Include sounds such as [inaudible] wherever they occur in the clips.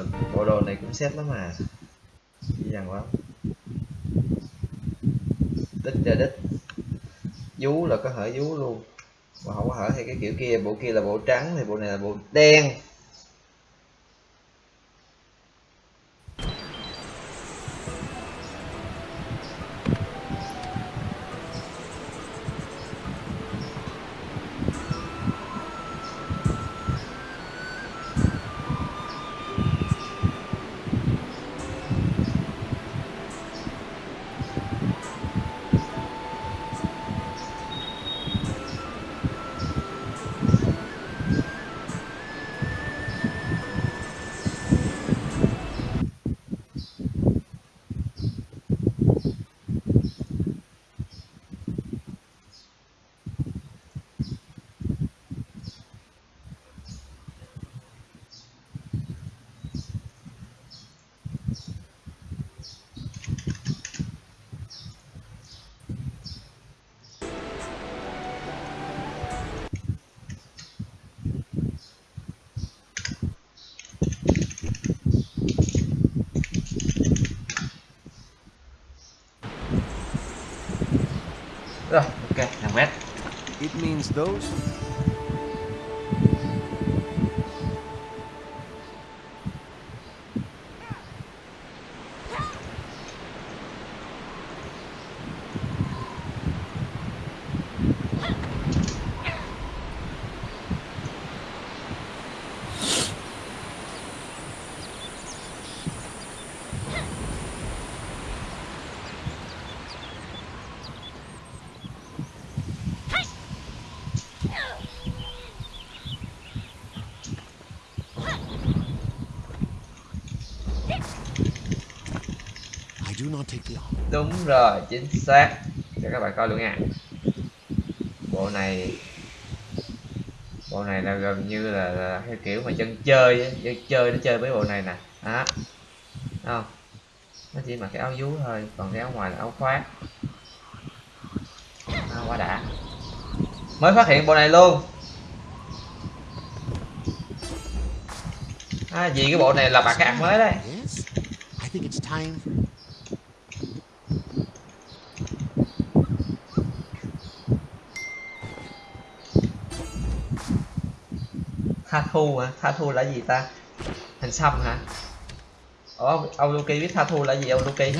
Ờ, bộ đồ này cũng xét lắm mà dễ dàng quá. Đích ra đích. Vú là có hở vú luôn. Mà không có hở hay cái kiểu kia, bộ kia là bộ trắng thì bộ này là bộ đen. Those đúng rồi chính xác. Cho các bạn coi luôn nha. Bộ này bộ này là gần như là, là theo kiểu mà dân chơi á, dân chơi nó chơi với bộ này nè. Đó. Không? Nó chỉ mặc cái áo vú thôi còn cái áo ngoài là áo khoác. À, quá đã. Mới phát hiện bộ này luôn. À, vì cái bộ này là bạc cái mới đấy. Tha thu hả? Tha thu là gì ta? Hình xăm hả? Ủa, ông, Luki biết tha thu là gì ông Luki.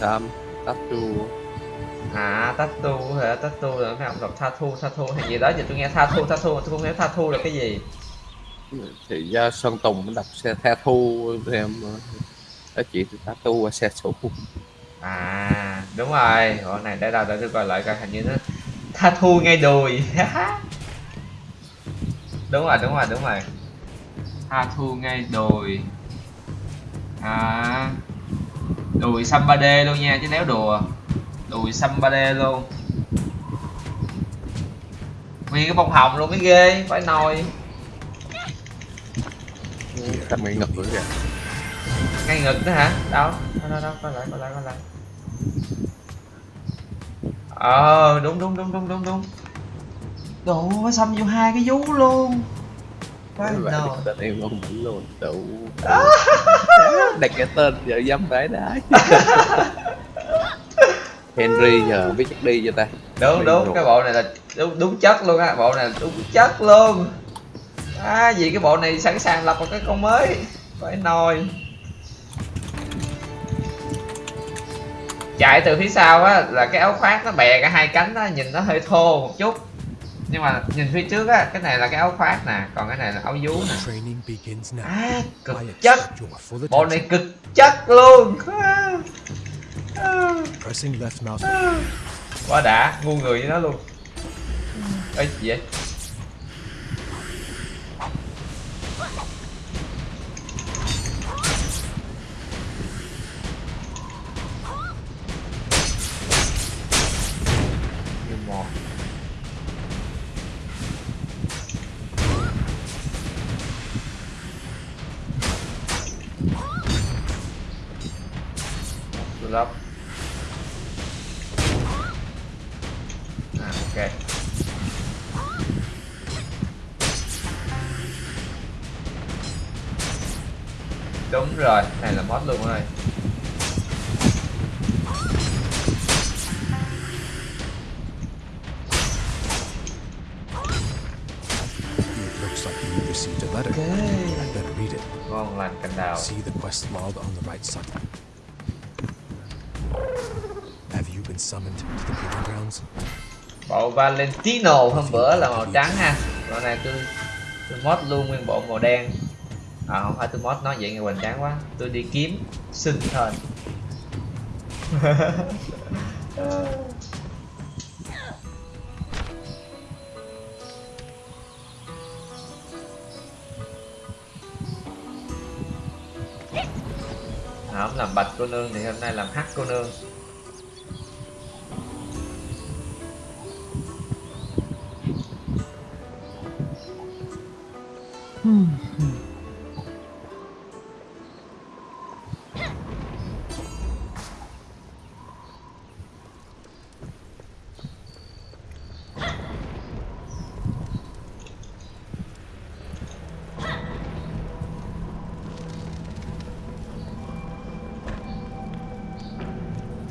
Sam tattoo. À tattoo hả? Tattoo là mấy ông đọc tha thu tha thu hay gì đó. Giờ tôi nghe tha thu tha thu mà tôi không hiểu tha thu là cái gì. Thì do Sơn Tùng nó đọc xe tha thu em đó chị thì tattoo qua xe số à đúng rồi. Bộ này để đâu để tôi coi lại coi hình như nó tha thu ngay đùi [laughs] đúng rồi đúng rồi đúng rồi. Tha thu ngay đùi à. Đùi xăm 3D luôn nha chứ nếu đùa. Đùi xăm 3D luôn. Nguyên cái bông hồng luôn mới ghê phải nồi. Thằng bị ngực nữa kìa. Ngay ngực đó hả? Đâu? Đâu đâu đâu coi lại coi lại coi lại ờ đúng đúng đúng đúng đúng đúng đủ nó xăm vô hai cái vú luôn. Nồi tên em không tỉnh luôn. Đủ. [laughs] Đặt cái tên vợ dâm phải đái Henry giờ biết chắc đi cho ta. Đúng đúng. cái bộ này là đúng đúng chất luôn á. Bộ này là đúng chất luôn. À vì cái bộ này sẵn sàng lập một cái con mới. Phải nồi. Chạy từ phía sau á là cái áo khoác nó bè cả hai cánh á nhìn nó hơi thô một chút nhưng mà nhìn phía trước á cái này là cái áo khoác nè còn cái này là áo vú nè. À cực chất. bộ này cực chất luôn. À, à, à. quá đã ngu người với nó luôn. Ê gì vậy rồi này là mod luôn rồi It looks like you received a letter. I better read it. ngon lành cành đào See the quest log on the right side. Have you been summoned to the proving grounds? bộ Valentino hôm bữa là màu trắng ha bộ này tôi tôi mod luôn nguyên bộ màu đen à không phải tôi mod nói vậy nghe hoành tráng quá. Tôi đi kiếm sinh thần. À, [laughs] không làm bạch cô nương thì hôm nay làm hắc cô nương.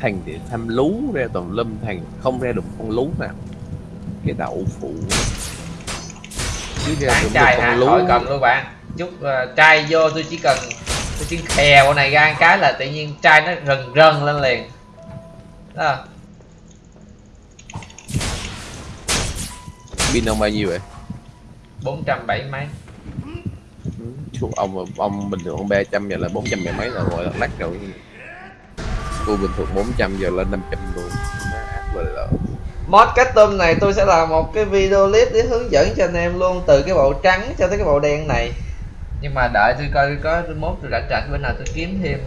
Thằng thì tham lú ra tùm lum thằng không ra được con lú nào. Cái đậu phụ. Chứ ra được hả con khỏi lú. Cần luôn bạn. Chút uh, trai vô tôi chỉ cần tôi chỉ khè bộ này ra cái là tự nhiên trai nó rần rần lên liền. Đó. Pin ông bao nhiêu vậy? Bốn trăm bảy mấy. Chú ông ông bình thường ông ba trăm giờ là bốn trăm mười mấy là gọi là lắc rồi cô bình thường 400 giờ lên 500 luôn. Lợi mod custom này tôi sẽ làm một cái video clip để hướng dẫn cho anh em luôn, từ cái bộ trắng cho tới cái bộ đen này. Nhưng mà đợi tôi coi có mốt tôi rảnh rảnh, bữa nào tôi kiếm thêm,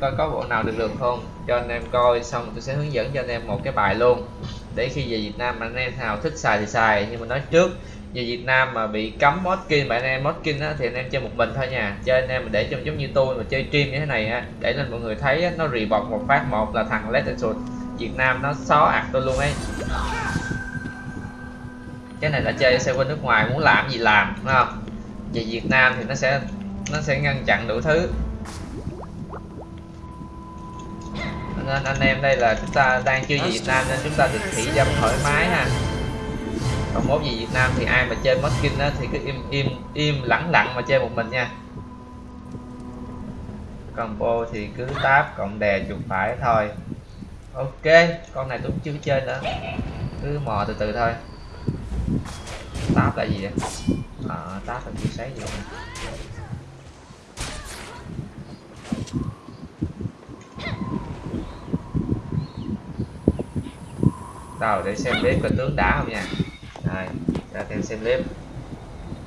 coi có bộ nào được được không? Cho anh em coi, xong tôi sẽ hướng dẫn cho anh em một cái bài luôn. Để khi về Việt Nam anh em nào thích xài thì xài, nhưng mà nói trước về Việt Nam mà bị cấm modkin bạn anh em modkin á, thì anh em chơi một mình thôi nha. Chơi anh em mà để trong giống như tôi mà chơi stream như thế này á để lên mọi người thấy á, nó report một phát một là thằng Lettershot Việt Nam nó xó ạt tôi luôn ấy. Cái này là chơi xe bên nước ngoài muốn làm gì làm đúng không? Về Việt Nam thì nó sẽ nó sẽ ngăn chặn đủ thứ. Nên anh em đây là chúng ta đang chưa về Việt Nam nên chúng ta được thị dâm thoải mái ha còn mốt về Việt Nam thì ai mà chơi mất á thì cứ im im im lẳng lặng mà chơi một mình nha. Combo thì cứ táp cộng đè chuột phải thôi. Ok, con này tôi cũng chưa chơi nữa. Cứ mò từ từ thôi. Táp là gì vậy? Ờ táp là chưa sấy gì vậy? đâu, để xem bếp có tướng đá không nha rồi ra thêm xem clip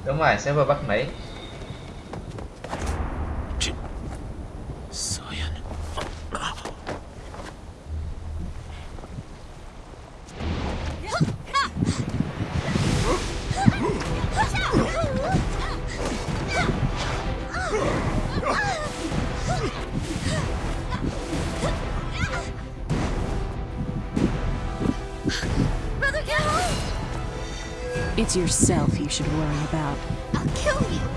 đúng rồi server bắc mỹ Cyan. It's yourself you should worry about. I'll kill you!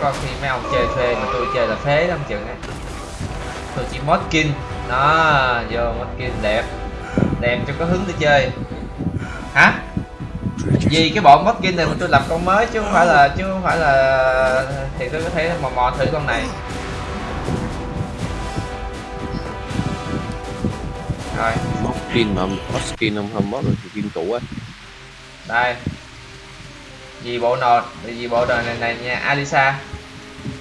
Có khi mấy ông chơi thuê mà tôi chơi là phế lắm chừng á. Tôi chỉ mod skin đó vô mod skin đẹp. Đẹp cho có hứng để chơi. Hả? Vì cái bộ mod skin này mà tôi làm con mới chứ không phải là chứ không phải là thì tôi có thể mò mò thử con này. Rồi. Mod skin mà mod skin không không mod thì skin cũ á. Đây. Vì bộ nồi vì bộ đồ này này nha Alisa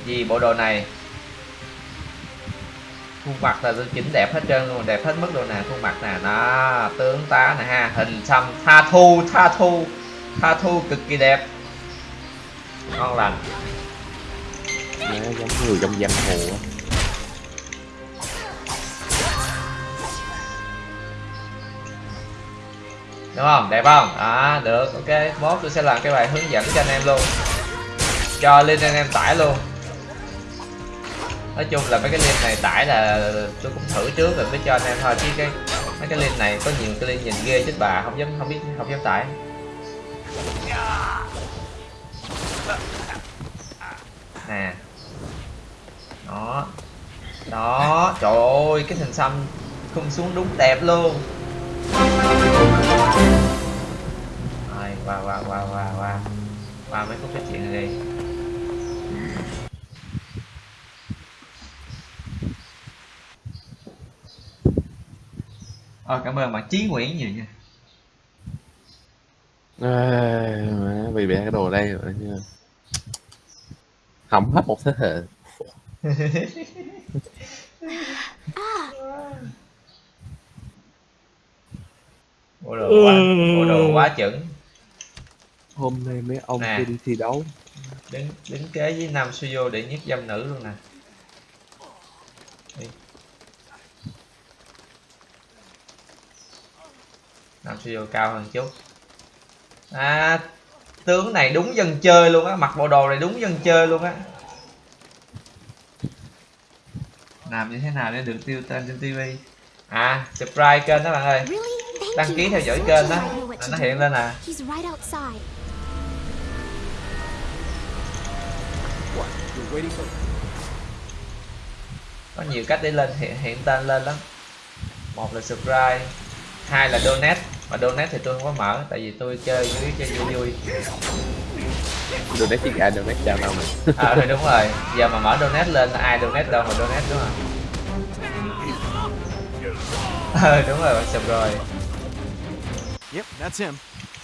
vì bộ đồ này khuôn mặt là chỉnh đẹp hết trơn luôn đẹp hết mức độ nè khuôn mặt nè. Đó tướng tá nè ha hình xăm tha thu tha thu tha thu cực kỳ đẹp. Ngon lành. Nó giống người trong giang hồ đúng không? Đẹp không? À được. Ok mốt tôi sẽ làm cái bài hướng dẫn cho anh em luôn. Cho link anh em tải luôn nói chung là mấy cái link này tải là tôi cũng thử trước rồi, mới cho anh em thôi. Chứ cái mấy cái link này có nhiều cái link nhìn ghê chết bà, không dám, không biết, không dám tải. Nè. Đó. Đó. Trời ơi, cái hình xăm không xuống đúng đẹp luôn. Rồi qua qua qua qua qua. Qua mấy phút nói chuyện này đi. Ờ, cảm ơn bạn. Chí Nguyễn nhiều nha. À, má, vì bẻ cái đồ đây rồi chứ hỏng hết một thế hệ. [laughs] Bộ đồ quá bộ đồ quá chuẩn. Hôm nay mấy ông Nè. kia đi thi đấu. Đứng đứng kế với nam studio để nhất dâm nữ luôn nè nam studio cao hơn chút? À tướng này đúng dân chơi luôn á mặc bộ đồ này đúng dân chơi luôn á. Làm như thế nào để được tiêu tên trên tivi? À subscribe kênh đó bạn ơi. Đăng ký theo dõi kênh đó. to nó hiện lên à. Có nhiều cách để lên hiện hiện tên lên lắm. Một là subscribe hai là donate mà donate thì tôi không có mở tại vì tôi chơi dưới chơi vui vui. Chiếc gà đồ nét chào nào mà. À ừ, đúng rồi. Giờ mà mở donate lên ai donate đâu mà donate đúng không? Ờ [laughs] đúng rồi bạn sub rồi. Yep, that's him.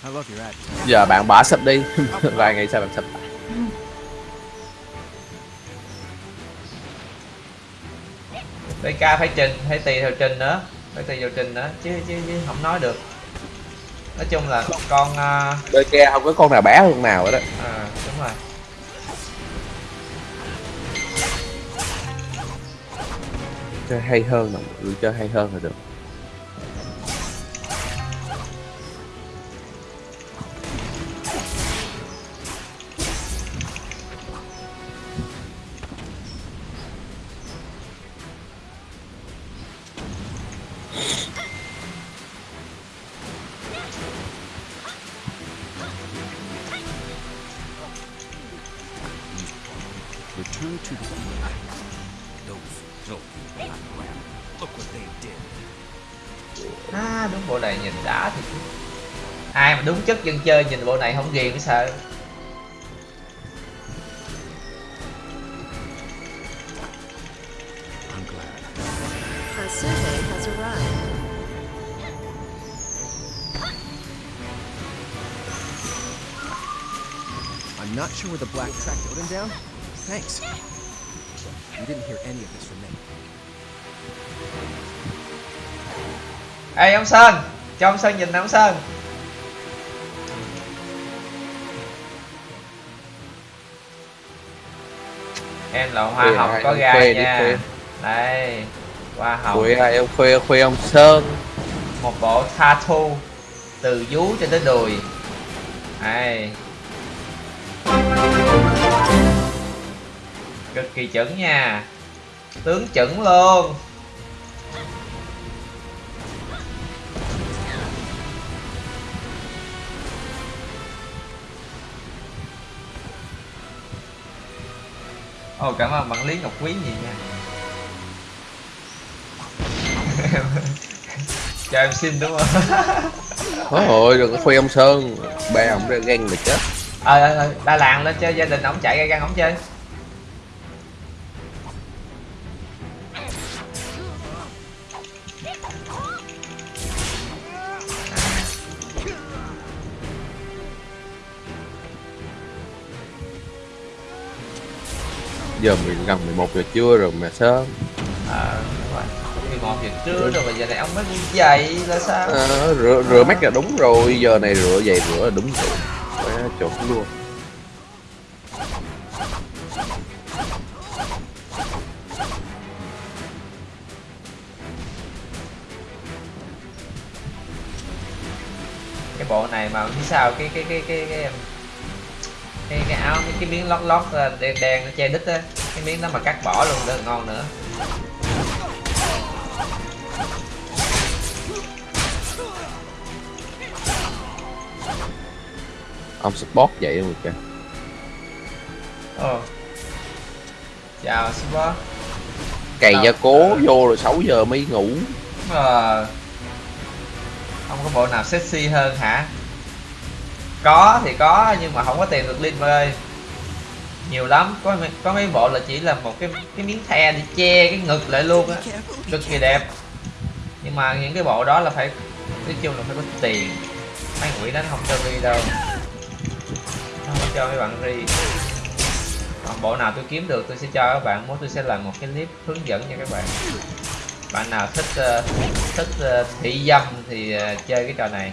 I love your attitude. giờ bạn bỏ sập đi. [laughs] Vài ngày sau bạn sập lại. BK phải trình phải tùy theo trình nữa. Phải tùy theo trình nữa. Chứ chứ, chứ không nói được nói chung là con uh, đôi kia không có con nào bé hơn nào hết đó à, đúng rồi. Chơi hay hơn là người chơi hay hơn là được dân chơi nhìn bộ này không ghiền sợ. I'm not sure where the black tracked Odin down. Thanks. You didn't hear any of this from me. ê ông sơn cho ông sơn nhìn nè ông sơn em là hoa Khuê có gai khuê nha. khuê. đây hoa hồng. Khuya ai ông khuya khuya ông sơn. Một bộ tattoo từ vú cho tới đùi. Đây. Cực kỳ chuẩn nha. Tướng chuẩn luôn Ồ cảm ơn bạn Lý Ngọc Quý gì nha. [laughs] Cho em xin đúng không? [laughs] Ôi ôi đừng có khuya ông sơn. Ba ông ra ghen là chết. Ờ ờ ờ, Đà Lạt lên chơi gia đình ổng chạy ra găng ổng chơi giờ mình gần 11 giờ trưa rồi mà sớm. Rồi. 11 giờ trưa rồi mà giờ này ông mới đi dậy là sao? À, rửa rửa mắt là đúng rồi giờ này rửa giày rửa là đúng rồi. Quá chuẩn luôn. Cái bộ này mà phía sau cái cái cái cái cái cái, cái áo cái, cái miếng lót lót ờ, đen đen nó che đít á. Cái miếng đó mà cắt bỏ luôn nữa ngon nữa. Ông support vậy luôn kìa. Ồ chào super cày gia cố vô rồi 6 giờ mới ngủ. Ờ. không có bộ nào sexy hơn hả có, thì có, nhưng mà không có tiền được linh ơi nhiều lắm, có mấy- có mấy bộ là chỉ là một cái cái miếng the để che cái ngực lại luôn á. Cực kỳ đẹp. Nhưng mà những cái bộ đó là phải, nói chung là phải có tiền. Mấy quỷ đánh không cho ri đâu. Nó không cho mấy bạn ri. Còn bộ nào tôi kiếm được, tôi sẽ cho các bạn muốn tôi sẽ làm một cái clip hướng dẫn cho các bạn. Bạn nào thích ờ, thích ờ, thị dâm thì ờ, chơi cái trò này.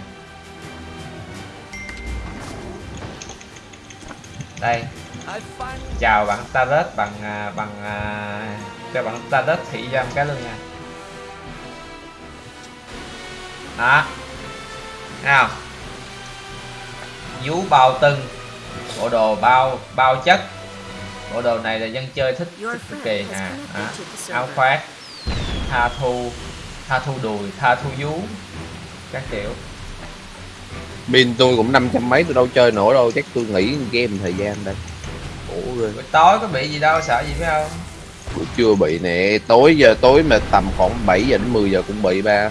Đây. Chào bạn Tarot bằng bằng à, cho bạn Tarot thị dâm cái luôn nha. Đó. Không? Vú bao tưng bộ đồ bao bao chất. Bộ đồ này là dân chơi thích cực kỳ à, à the áo khoác tha thu tha thu đùi tha thu vú các kiểu pin tôi cũng năm trăm mấy tôi đâu chơi nổi đâu chắc tôi nghỉ game thời gian đây. Khổ ghê buổi tối có bị gì đâu sợ gì phải không? Tôi chưa bị nè tối giờ tối mà tầm khoảng 7 giờ đến 10 giờ cũng bị ba.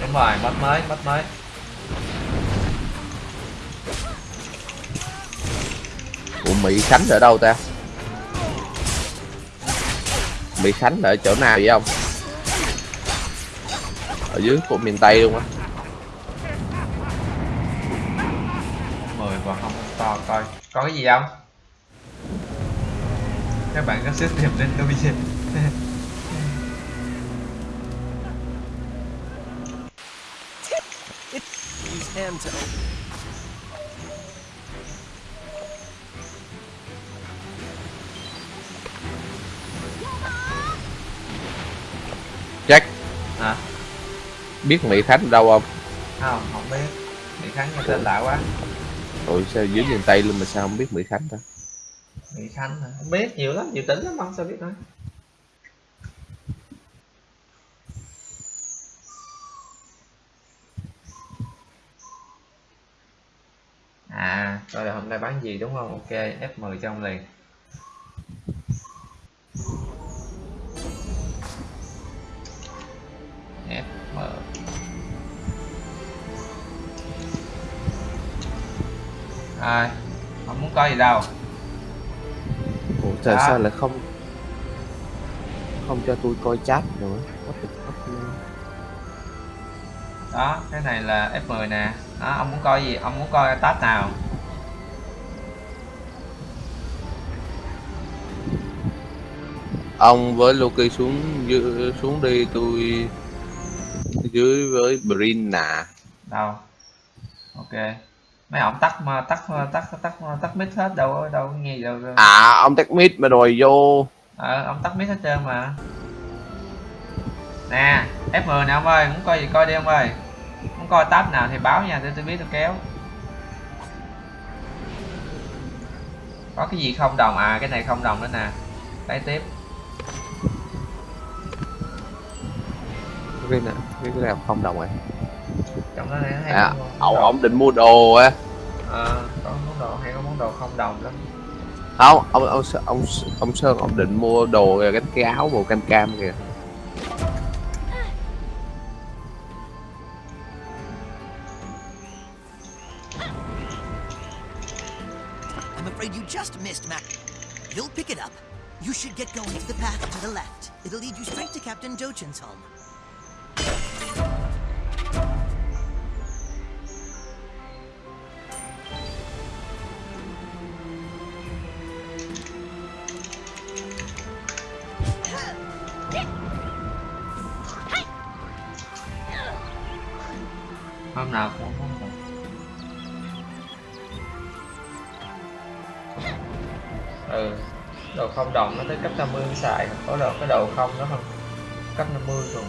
Đúng rồi mất mới mất mới. Ủa Mỹ Khánh ở đâu ta? Mỹ Khánh ở chỗ nào vậy không ở dưới của miền Tây luôn á. Mười và không to coi. Có cái gì không? Các bạn có sức tìm lên tôi hand to open. Jack. Hả biết Mỹ Khánh đâu không? Không không biết. Mỹ khánh nghe tên lạ quá. Ủa sao dưới miền Tây luôn mà sao không biết Mỹ Khánh ta? Mỹ khánh hả? Không biết nhiều lắm nhiều tỉnh lắm không sao biết nữa. À coi là hôm nay bán gì đúng không? Ok f10 trong liền FM Rồi, không muốn có gì đâu Ủa tại Đó. sao lại không không cho tôi coi chat nữa? Đó, cái này là F10 nè Đó, ông muốn coi gì? Ông muốn coi tab nào? ông với Loki xuống dưới, xuống đi tôi dưới với Brina Đâu? Ok. Mấy ông tắt mà tắt tắt tắt tắt mic hết đâu đâu nghe đâu. À ông tech mid mà rồi vô. Ờ, ông tắt mic hết trơn mà. Nè, F10 nè ông ơi, muốn coi gì coi đi ông ơi. Muốn coi tab nào thì báo nha, để tôi biết tôi kéo. Có cái gì không đồng, à cái này không đồng nữa nè. Lấy tiếp cái nào cái cái nào không đồng rồi Trong đó này hay à đồ. ông định mua đồ á Ờ, có món đồ hay có món đồ không đồng lắm không ông ông ông ông sơn ông định mua đồ cái cái áo màu cam cam kìa I'm afraid you just missed, Mac. You'll pick it up. You should get going to the path to the left. It'll lead you straight to Captain Dochin's home. tới cấp 50 xài có cái đầu không nó không cấp 50 rồi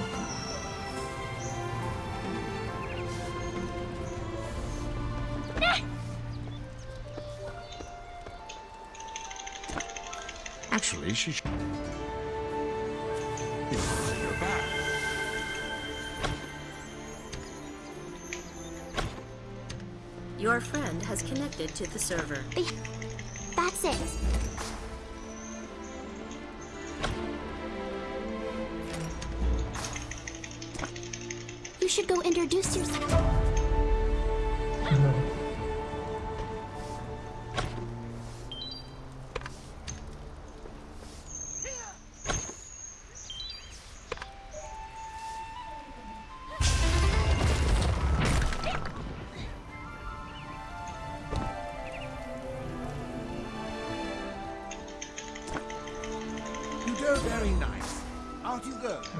Actually, she Your friend has connected to the server. That's it.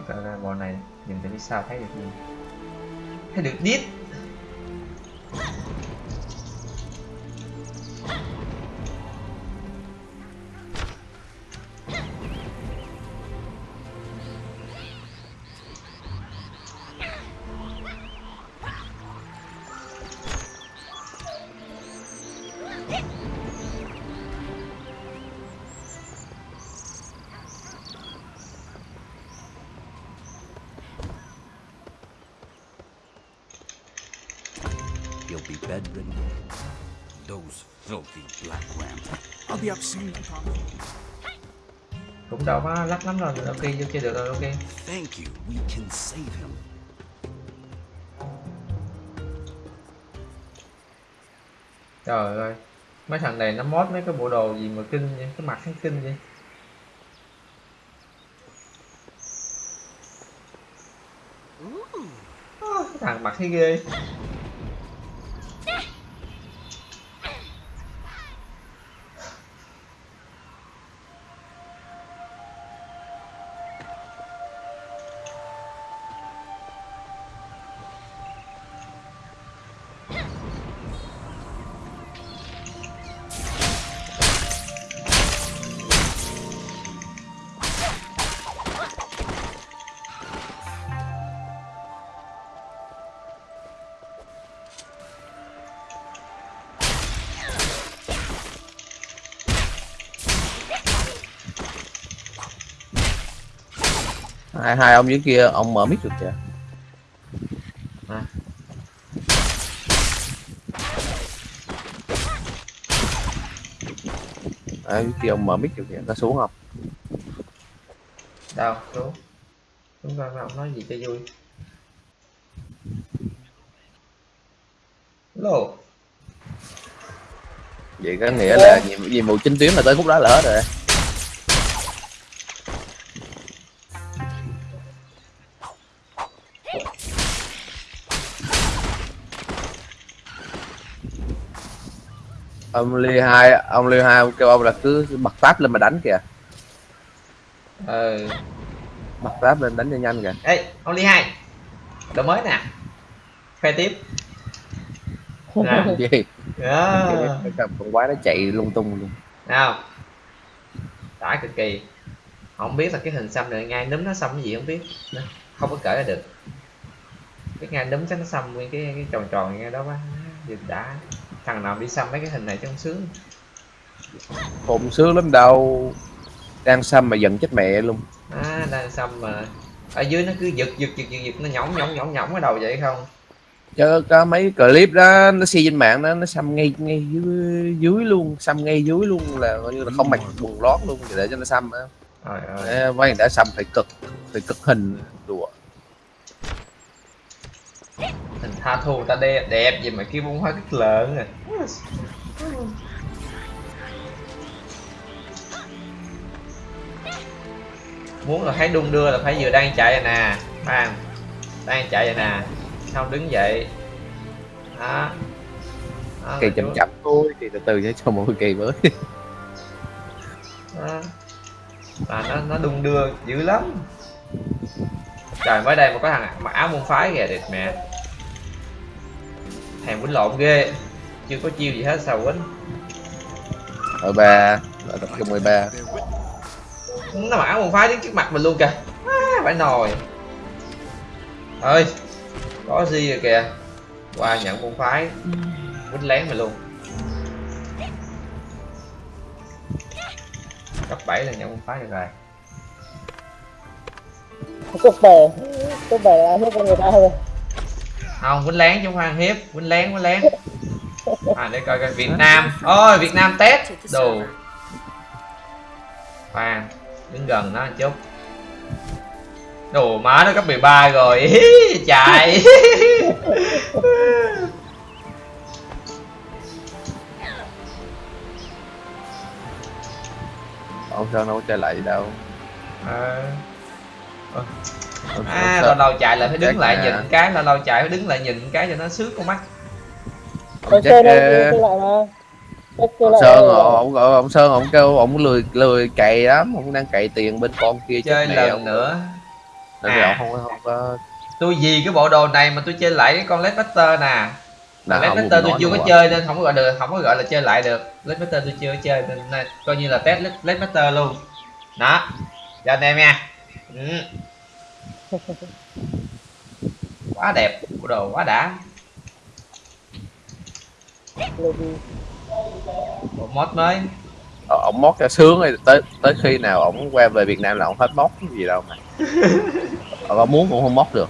Coi coi bộ này nhìn từ biết sao thấy được gì? Hay được đít đâu có lắc lắm rồi. Ok chơi được rồi ok. Thank you. We can save him. trời ơi. Mấy thằng này nó mod mấy cái bộ đồ gì mà kinh vậy? Cái mặt hắn kinh vậy? Ơ, cái thằng mặt thấy ghê hai ông dưới kia ông mở mic được kìa. À. à, dưới kia ông mở mic được kìa nó xuống không? Đâu xuống. Xuống coi ông nói gì cho vui. Lô. Vậy có nghĩa là nhiệm, nhiệm vụ chính tuyến là tới khúc đó là hết rồi ông ly hai ông ly hai kêu ông là cứ bật tab lên mà đánh kìa. Ờ bật tab lên đánh cho nhanh kìa. Ê ông ly hai. Đồ mới nè. Khoe tiếp. Nè. gì? Đó cái con quái nó chạy lung tung luôn. Nào. Đã cực kỳ. Không biết là cái hình xăm này ngay núm nó xăm cái gì không biết. Không có kể ra được. Cái ngay núm chắc nó xăm nguyên cái cái tròn tròn ngay đó quá. Nhìn đã thằng nào đi xăm mấy cái hình này trong sướng. Khùng sướng lắm đâu đang xăm mà giận chết mẹ luôn. À, đang xăm mà. Ở dưới nó cứ giật giật giật giật, giật nó nhõng nhõng nhõng nhõng cái đầu vậy không? Chứ có mấy clip đó nó xi trên mạng đó nó xăm ngay ngay dưới dưới luôn xăm ngay dưới luôn là coi như là không mặc quần lót luôn để cho nó xăm á. Mấy đã xăm phải cực phải cực hình đùa hình tha thu ta đẹp đẹp gì mà kêu bông hoa kích lợn à. Muốn là thấy đung đưa là phải vừa đang chạy rồi nè. Bạn đang chạy rồi nè. Xong đứng dậy đó, đó kỳ là chậm chú- chậm thôi thì từ từ sẽ cho một kỳ mới. Đó. và nó nó đung đưa dữ lắm. Trời mới đây mà có thằng mặc áo môn phái kìa đẹp mẹ thèm quýnh lộn ghê. Chưa có chiêu gì hết sao quýnh. Ở ba. Ở tập trung 13 nó mặc áo môn phái đứng trước mặt mình luôn kìa. À, phải nồi. Ơi có gì rồi kìa? Qua nhận môn phái. Quýnh lén mình luôn. Cấp 7 là nhận quân phái được rồi. Cấp bảy cấp bảy là hết con người ta rồi không quýnh lén chứ ăn hiếp. Quýnh lén quýnh lén. À để coi coi việt nam. Ôi việt nam test. Đồ. Khoan đứng gần nó một chút. Đồ má nó cấp 13 rồi. Chạy. Ông sơn đâu có chơi lại đâu. Ờ. À lâu lâu chạy lại phải đứng lại nhìn cái lâu lâu chạy phải đứng lại nhìn cái cho nó sướng con mắt. Chắc ờ, chơi lại mà. Chắc chơi ông lại sơn rồi. ông, ông, ông sơn ông kêu ông lười lười cày lắm ông đang cày tiền bên con kia chơi lần ông. nữa. Nên À. ông không có không có tôi vì cái bộ đồ này mà tôi chơi lại cái con Led Buster nè. Là Led không Buster tôi chưa có chơi nên không có gọi được không có gọi là chơi lại được. Led Buster tôi chưa có chơi nên coi như là test Led, Led Buster luôn. Đó. Cho anh em nha. Ừ. [laughs] quá đẹp bộ đồ quá đã. Bộ mod mới. Ờ, ông mót cho sướng rồi tới tới khi nào ông qua về Việt Nam là ông hết mót gì đâu mà. Có muốn cũng không mót được.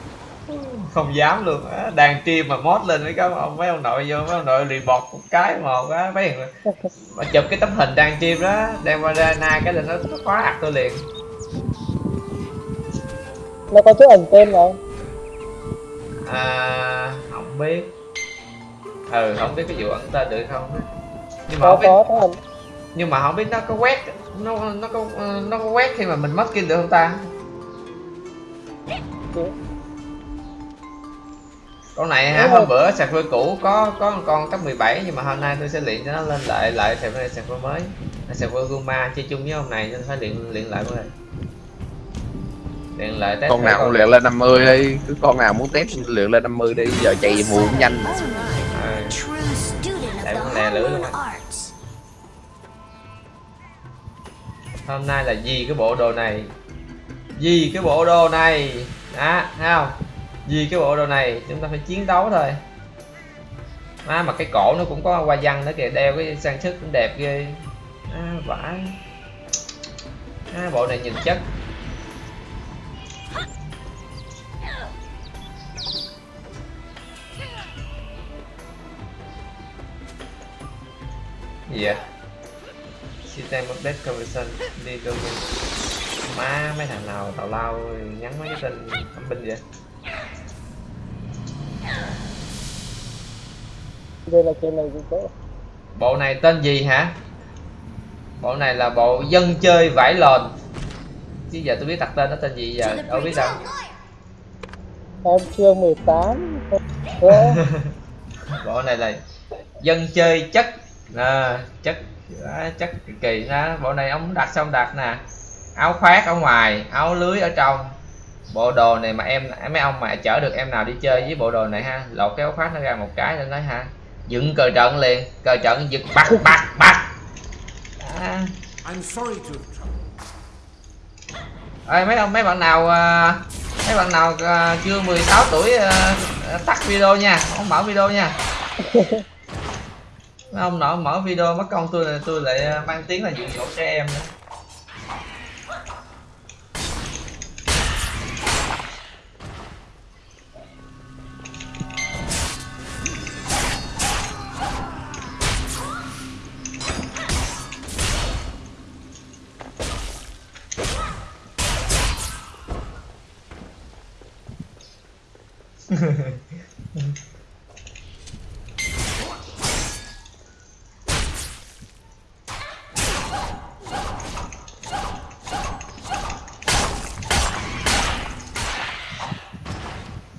Không dám luôn á đàn tim mà mod lên mấy cái ông mấy ông nội vô mấy ông nội report một cái một á mấy mà chụp cái tấm hình đàn tim đó đem qua ra na cái là nó, nó khóa ạc tôi liền nó có chỗ ẩn tên không? À không biết. Ừ không biết cái vụ ẩn tên được không. Nhưng mà có không biết có nhưng mà không biết nó có quét nó nó có nó có quét khi mà mình mất kim được không ta? Được. con này ha hôm bữa sạc phơi cũ có có một con cấp 17 nhưng mà hôm nay tôi sẽ luyện cho nó lên lại lại sạc phơi mới. Sạc phơi Guma chơi chung với ông này nên phải luyện luyện lại mới luyện lại test con nào cũng luyện lên 50 đi. Cứ con nào muốn test luyện lên 50 đi. Giờ chạy mù cũng nhanh. Student Tại lè lưỡi luôn hôm nay là gì cái bộ đồ này. Gì cái bộ đồ này. Đó thấy không? Vì cái bộ đồ này chúng ta phải chiến đấu thôi. À, mà cái cổ nó cũng có hoa văn nữa kìa. Đeo cái trang sức cũng đẹp ghê. À, vãi. À, bộ này nhìn chất gì vậy system update conversion đi cơ má mấy thằng nào tào lao nhắn mấy cái tên âm binh vậy? Đây là chơi này gì chỗ bộ này tên gì hả? Bộ này là bộ dân chơi vải lòn. Chứ giờ tôi biết đặt tên nó tên gì giờ đâu biết đâu. Em chưa 18 Có. [laughs] bộ này là dân chơi chất à, chất à, chất kỳ kỳ đó bộ này ông đặt xong đặt nè. Áo khoác ở ngoài áo lưới ở trong. Bộ đồ này mà em mấy ông mà chở được em nào đi chơi với bộ đồ này ha. Lột cái áo khoác nó ra một cái lên nói ha. Dựng cờ trận liền cờ trận giật bắt bắt bắt à. I'm sorry to have troubled. Ê, mấy ông mấy bạn nào à, mấy bạn nào à, chưa 16 tuổi à, tắt video nha. Không mở video nha [laughs] mấy ông nọ mở video mất công tôi là tôi lại à, mang tiếng là dụ dỗ trẻ em nữa. trời [laughs]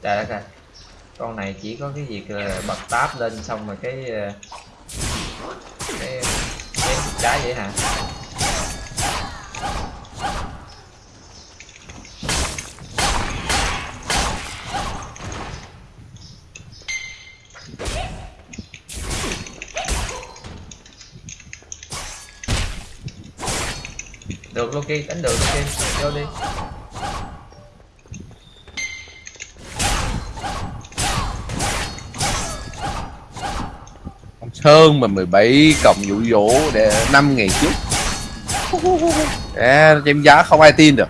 đất ơi con này chỉ có cái việc là bật tab lên xong rồi cái ờ, cái cái trái vậy hả? Được Loki đánh được Loki vô đi. Sơn mà 17 cộng dụ dỗ để 5 ngày trước. [laughs] À, chém giá không ai tin được.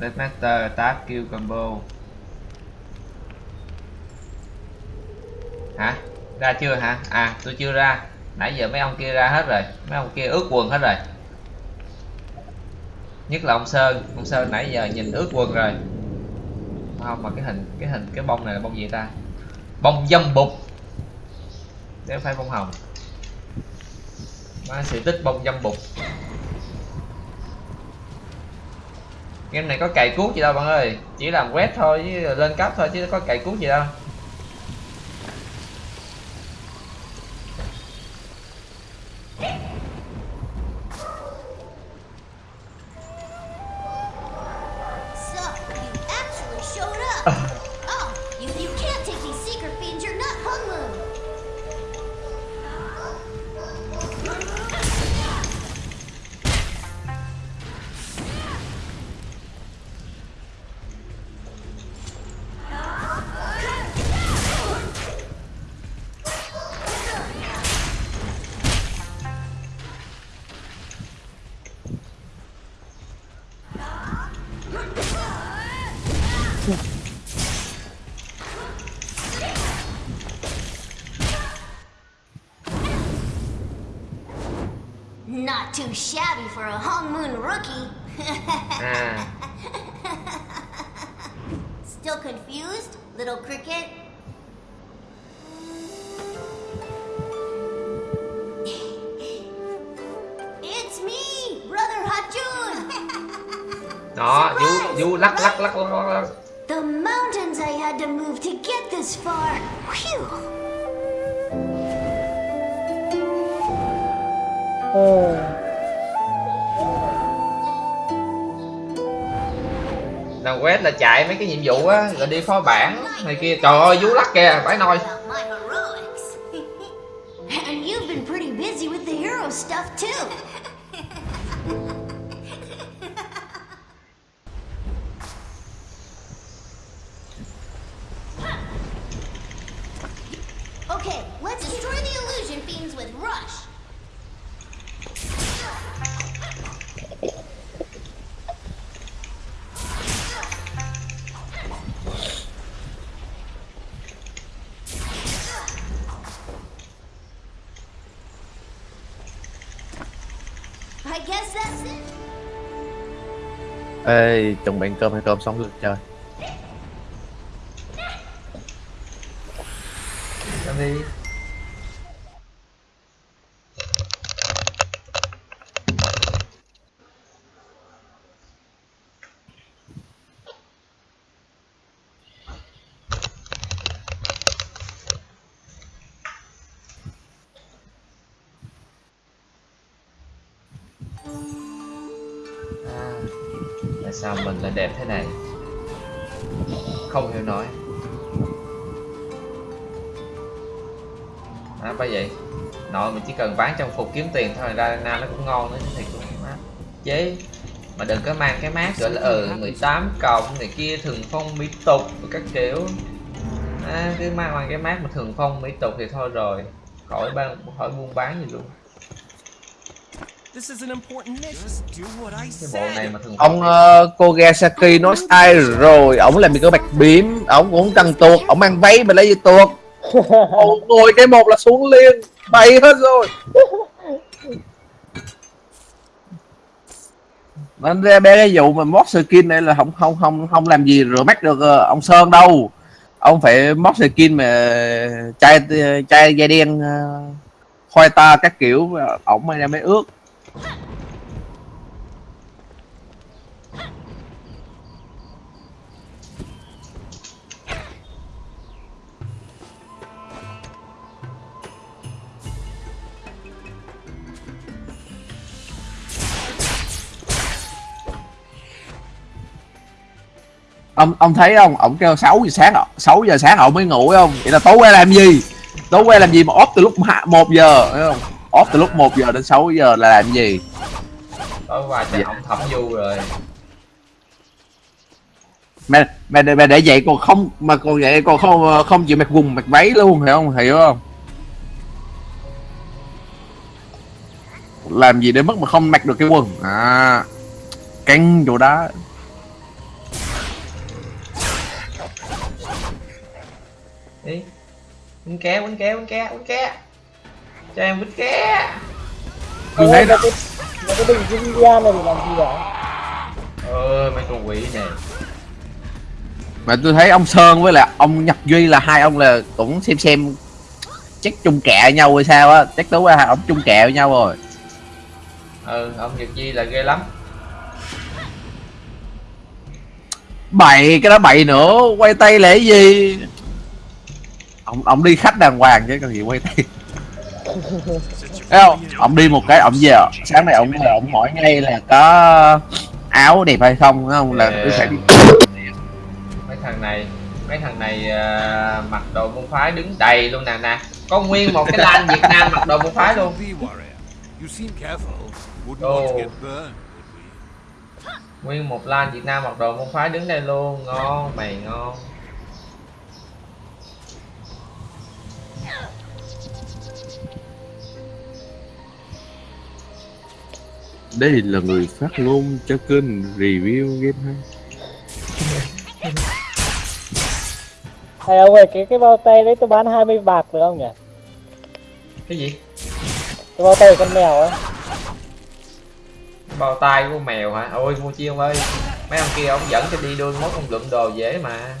Deathmaster Tap Kill Combo Hả? Ra chưa hả? À tôi chưa ra. Nãy giờ mấy ông kia ra hết rồi. Mấy ông kia ướt quần hết rồi. Nhất là ông Sơn. Ông Sơn nãy giờ nhìn ướt quần rồi. Không, mà cái hình Cái hình, cái bông này là bông gì ta? Bông dâm bụt. Nếu phải bông hồng. Má sự tích bông dâm bụt. Game này có cày cuốc gì đâu, bạn ơi. Chỉ làm quét thôi, chứ lên cấp thôi, chứ có cày cuốc gì đâu. Đó vú vú lắc lắc lắc lắc lắc, the mountains I had to move to get this far. Whew. ừ. làm quét là chạy mấy cái nhiệm vụ á rồi đi phó bản này kia trời ơi vú lắc kìa phải nồi ê chuẩn bị cơm hay cơm sống được chơi cần bán trong phục kiếm tiền thôi ra nam nó cũng ngon nữa thì cũng mát. Chế mà đừng có mang cái mát gọi là ừ 18 cộng này kia thường phong mỹ tục các kiểu. À, cứ mang mang cái mát mà thường phong mỹ tục thì thôi rồi. Khỏi ban khỏi buôn bán gì luôn. Cái bộ này mà thường ông phong uh, Kogasaki nói sai rồi. Ổng làm gì có bạch biếm ổng cũng cần tuột ổng mang váy mà lấy gì tuột. [laughs] Ngồi cái một là xuống liền bay hết rồi. Anh ra bé cái vụ mà mót skin này là không không không không làm gì rửa mắt được ờ, ông Sơn đâu. Ông phải mót skin mà chai chai da đen ờ, khoai ta các kiểu ổng mới ra mới ướt. Ông ông thấy không ông kêu 6 giờ sáng 6 giờ sáng ông mới ngủ không vậy là tối qua làm gì Đấu que làm gì mà off từ lúc hạ- 1 giờ thấy không? Off từ lúc 1 giờ đến 6 giờ là làm gì? tối qua chạy ông thẩm du rồi Mẹ mẹ để, mẹ để vậy còn không mà còn vậy còn không không chịu mặc quần mặc váy luôn hiểu không? Hiểu không? Làm gì để mất mà không mặc được cái quần. À. Căng chỗ đó. Đi. Quýnh ké quýnh ké quýnh ké quýnh ké. Cho em quýnh ké. Tôi thấy đó cái cái cái bình kim gian này để làm gì vậy? Ơi mấy con quỷ này mà tôi thấy ông Sơn với lại ông Nhật Duy là hai ông là cũng xem xem chắc chung kẹ nhau hay sao á. Chắc đúng là hai ông chung kẹ với nhau rồi. Ừ ông nhật di là ghê lắm. Bậy cái đó bậy nữa. Quay tay là cái gì ông ông đi khách đàng hoàng chứ cần gì quay tay thấy không? Ông đi một cái ông về. Sáng nay ông về ông hỏi ngay là có áo đẹp hay không thấy không? Là tôi phải đi. Mấy thằng này mấy thằng này à, mặc đồ môn phái đứng đầy luôn nè nè. Có nguyên một cái lan việt nam mặc đồ môn phái luôn. Oh. we? nguyên một lan việt nam mặc đồ môn phái đứng đây luôn. Ngon mày ngon đây là người phát ngôn cho kênh review game hay. Hay ông ơi cái cái bao tay đấy tôi bán 20 bạc được không nhỉ? Cái gì? Cái bao tay con mèo ấy. Bao tay của con mèo hả? Ôi mua chi ông ơi. Mấy ông kia ông dẫn cho đi đôi mốt ông lượm đồ dễ mà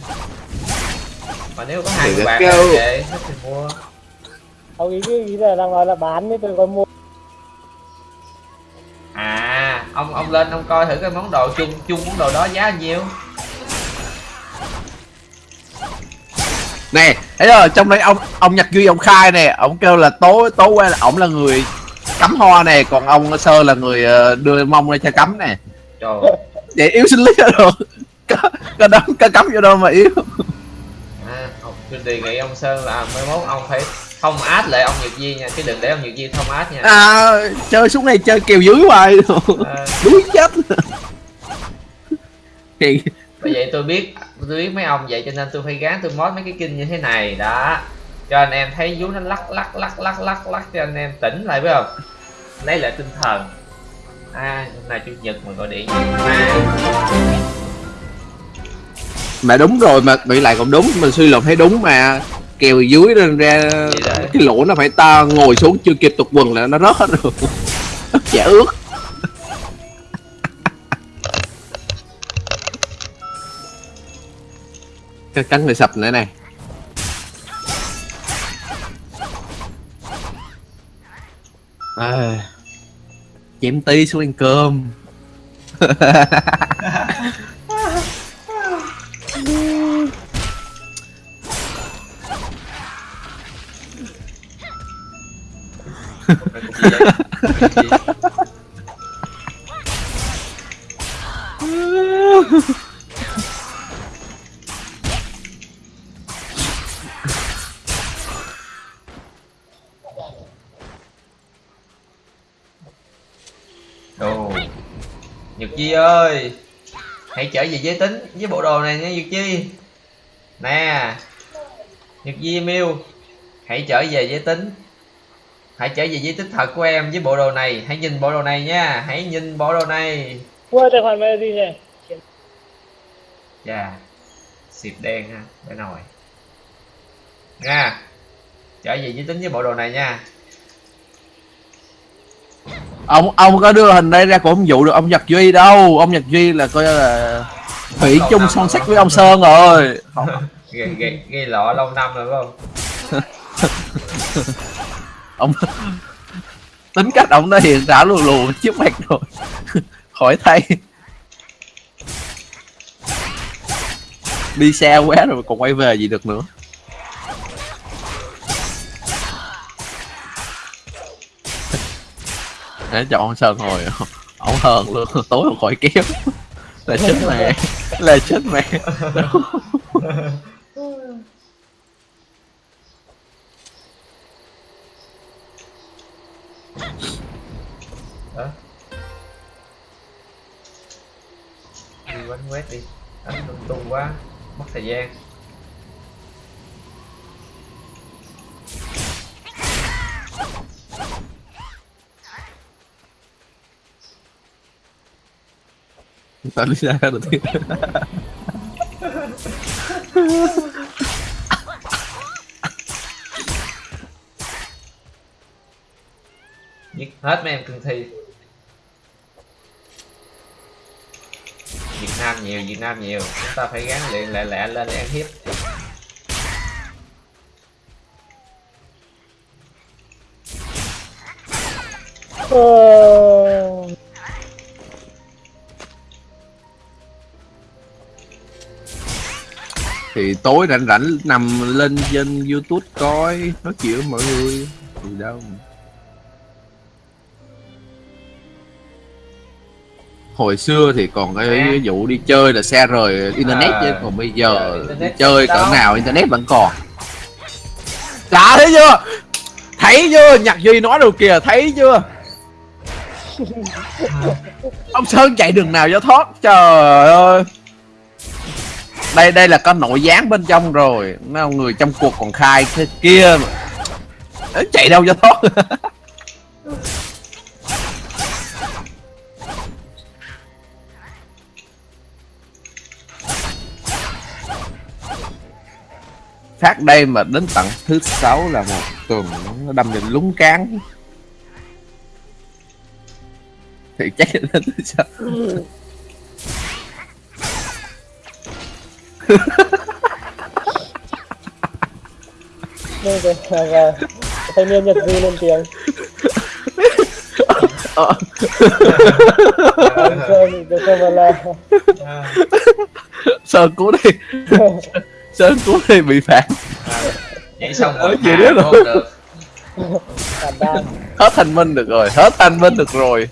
mà nếu có hai mươi có bạc thì mua. Ông ý ý là đang nói là bán với tôi còn mua. À ông ông lên ông coi thử cái món đồ chung chung món đồ đó giá bao nhiêu. Nè thấy rồi trong đấy ông ông nhật duy ông khai nè ông kêu là tối tối qua là ổng là người cắm hoa nè còn ông sơ là người ờ, đưa mông ra cho cắm nè. Trời vậy yếu sinh lý rồi. Có có đấm có cắm vô đâu mà yếu tôi đề nghị ông sơn là mai mốt ông phải thông át lại ông nhật di nha chứ đừng để ông nhật di thông át nha. À chơi xuống này chơi kèo dưới hoài. À, đuối chết. Thì bởi vậy tôi biết tôi biết mấy ông vậy cho nên tôi phải gán tôi mót mấy cái kinh như thế này đó. Cho anh em thấy vú nó lắc lắc lắc lắc lắc lắc cho anh em tỉnh lại phải không? Lấy lại tinh thần. À hôm nay chủ nhật mà gọi điện. À, mà đúng rồi mà bị lại còn đúng mình suy luận thấy đúng mà. Kèo dưới lên ra cái lỗ nó phải ta ngồi xuống chưa kịp tục quần là nó rớt hết rồi. [laughs] Chả ướt cái cắn người sập nữa này. À, chém tí xuống ăn cơm [laughs] Đồ Nhật Chi ơi, Hãy trở về giới tính với bộ đồ này nha Nhật Chi. Nè, Nhật Di Miu Hãy trở về giới tính. Hãy trở về giới tính thật của em với bộ đồ này. Hãy nhìn bộ đồ này nha. Hãy nhìn bộ đồ này. Mua tài khoản gì nhỉ? Dạ. Xịp đen ha Để nồi. Nha. Trở về giới tính với bộ đồ này nha. Ông ông có đưa hình đây ra cũng không dụ được ông Nhật Duy đâu. Ông Nhật Duy là coi là thủy chung năm son rồi. sắt với ông Sơn rồi. Không, Gây, gây, gây lọ lâu năm rồi phải không [laughs] ông tính cách ông nó hiện đã lù lù trước mặt rồi. [laughs] Khỏi thay đi xe quá rồi còn quay về gì được nữa. [laughs] Để chọn Sơn rồi [laughs] ông hờn luôn. Tối không khỏi kéo. Là chết mẹ. Là chết mẹ đó đi quánh quét đi. Đánh lung tung quá mất thời gian. Tao đi ra được tiên [laughs] giết hết mấy em cương thi. Việt Nam nhiều, Việt Nam nhiều. Chúng ta phải gắn luyện lẹ lẹ lên để ăn hiếp. Thì tối rảnh rảnh nằm lên trên youtube coi, Nói chuyện với mọi người. Thì đâu Hồi xưa thì còn cái À. vụ đi chơi là xe rời internet À. chứ còn bây giờ Giờ đi chơi cỡ nào internet vẫn còn. Đã thấy chưa? Thấy chưa? Nhạc Duy nói đâu kìa thấy chưa? [laughs] Ông Sơn chạy đường nào cho thoát? Trời ơi. Đây đây là có nội gián bên trong rồi. Mấy ông người trong cuộc còn khai thế kia mà. Chạy đâu cho thoát [laughs] Phát đây mà đến tận thứ sáu là một tuần nó đâm vào lúng cán thì chắc là đến thứ sáu Nên rồi, và thanh niên Nhật Duy lên tiếng. Ờ. Được Sơn và là à, Sơn cứu đi [laughs] Sơn cứu đi bị phạt nhảy xong rồi hạ biết rồi. Hết thanh minh được rồi Hết thanh minh được rồi.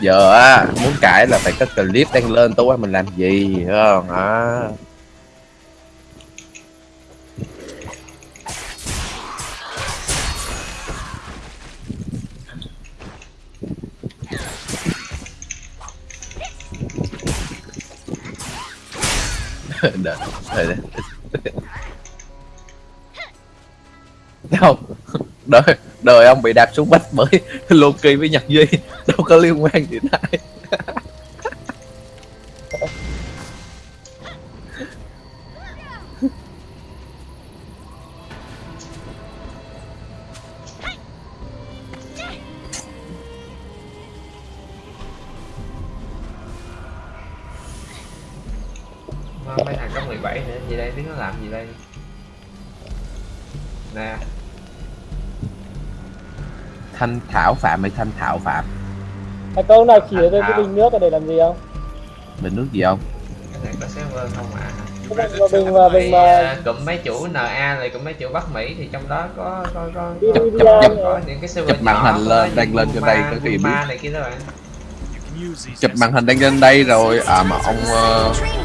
Giờ á Muốn cãi là phải có clip đăng lên tối qua mình làm gì không à. [laughs] đợi, đợi, [laughs] đợi. Đâu đời đời ông bị đạp xuống bách bởi Loki [laughs] với Nhật Duy đâu có liên quan gì tới mấy thằng có 17 nữa gì đây? Biết nó làm gì đây? Nè. Thanh thảo phạm hay thanh thảo phạm. À, câu nào chỉ tới cái bình nước ở để làm gì không? bình nước gì không? Cái này có server không à? Cái bình mà bình mà à, cụm mấy chủ NA này cụm mấy chủ Bắc Mỹ thì trong đó có có có chụp chụp chụp. Có những cái server chụp màn hình có lên, đăng lên cho đây có khi biết. Này kia đó bạn. Chụp màn hình đăng lên đây rồi à mà ông session.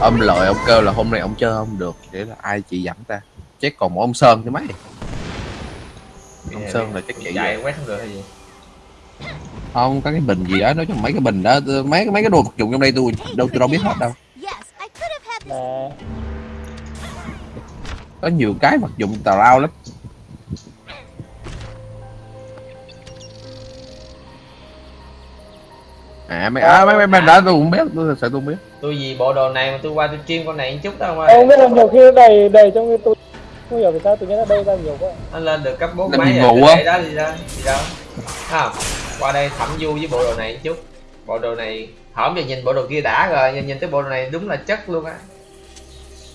Ông lợi ông kêu là hôm nay ông chơi không được. Để là ai chỉ dẫn ta? Chắc còn một ông sơn chứ mấy. Ông sơn là chắc chạy chạy về. quét không được hay gì? Không có cái bình gì đó nói chung mấy cái bình đó mấy mấy cái đồ vật dụng trong đây tôi đâu tôi đâu biết hết đâu. Có nhiều cái vật dụng tào lao lắm à mấy à, mấy mấy mấy đó tôi cũng biết tôi sự tôi không biết. Tôi vì bộ đồ này mà tôi qua tôi stream con này một chút đâu mà Em không biết là nhiều khi đầy đầy trong cái tôi không hiểu vì sao tự nhiên nó đâu ra nhiều quá. nó lên được cấp 4 Làm mấy gì rồi đây đó gì đó gì Thấy không qua đây thẩm du với bộ đồ này một chút. Bộ đồ này hỏng giờ nhìn bộ đồ kia đã rồi nhìn nhìn tới bộ đồ này đúng là chất luôn á.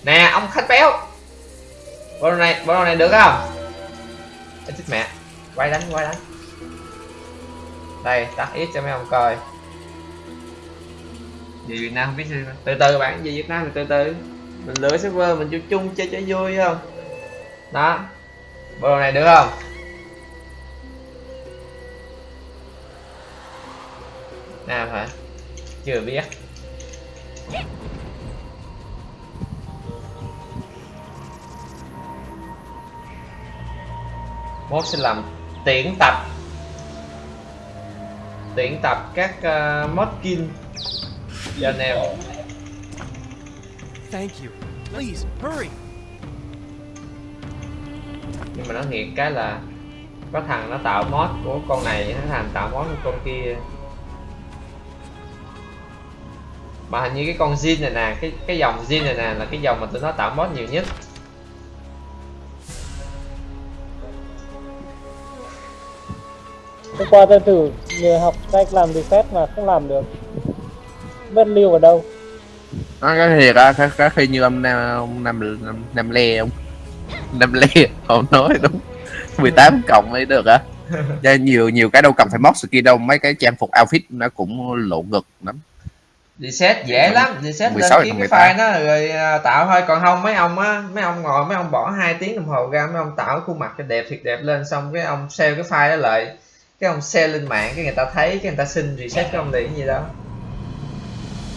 Nè ông khách béo. Bộ đồ này bộ đồ này được không? Ê, chết mẹ. Quay đánh quay đánh. Đây tắt ít cho mấy ông coi vì Việt Nam không biết sao. Từ từ bạn về Việt Nam thì từ từ. Mình lựa server mình chung chung chơi cho vui không? Đó. Bộ này được không? Nào hả? Chưa biết. Mốt sẽ làm tuyển tập. Tuyển tập các ờ, uh, modkin cho anh em Thank you. Please, hurry. nhưng mà nó thiệt cái là có thằng nó tạo mod của con này nó thằng tạo mod của con kia mà hình như cái con Jin này nè cái cái dòng Jin này nè là cái dòng mà tụi nó tạo mod nhiều nhất hôm qua tôi thử nhờ học cách làm reset mà không làm được lưu ở đâu? Nó cái thiệt á cái, cái khi như ông nam ông nam nam, nam le ông nam le ông nói đúng. 18 cộng mới được á. Cho nhiều nhiều cái đâu cần phải mod skin đâu mấy cái trang phục outfit nó cũng lộ ngực lắm. Reset dễ lắm reset lên 16 kiếm cái 18. file nó rồi à, tạo thôi. Còn không mấy ông á mấy ông ngồi mấy ông bỏ 2 tiếng đồng hồ ra mấy ông tạo khuôn mặt cho đẹp thiệt đẹp lên xong cái ông sale cái file đó lại. Cái ông sale lên mạng cái người ta thấy cái người ta xin reset cái ông liền cái gì đó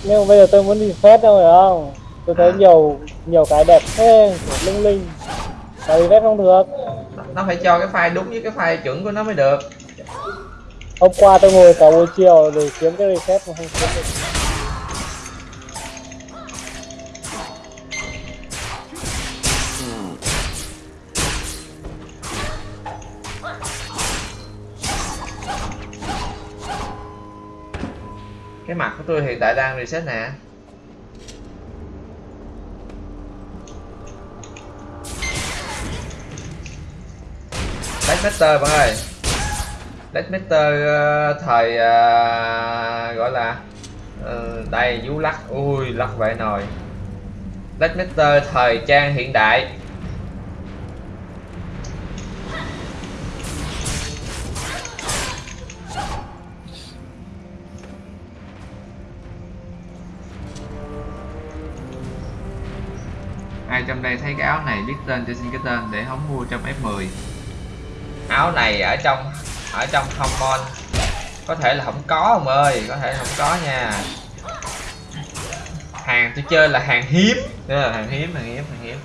nhưng mà bây giờ tôi muốn reset đâu phải không? Tôi thấy À. nhiều nhiều cái đẹp thế linh. Linh mà reset không được. Nó phải cho cái file đúng với cái file chuẩn của nó mới được. Hôm qua tôi ngồi cả buổi chiều để kiếm cái reset mà không kiếm được của tôi hiện tại đang reset nè. Deathmaster bạn ơi. Deathmaster uh, ờ, thời uh, gọi là uh, đây vú lắc. Ui lắc vậy nồi. Deathmaster thời trang hiện đại. Ai trong đây thấy cái áo này biết tên cho xin cái tên để không mua trong F10 áo này ở trong ở trong common có thể là không có ông ơi có thể là không có nha. Hàng tôi chơi là hàng hiếm. Ờ, hàng hiếm hàng hiếm hàng hiếm.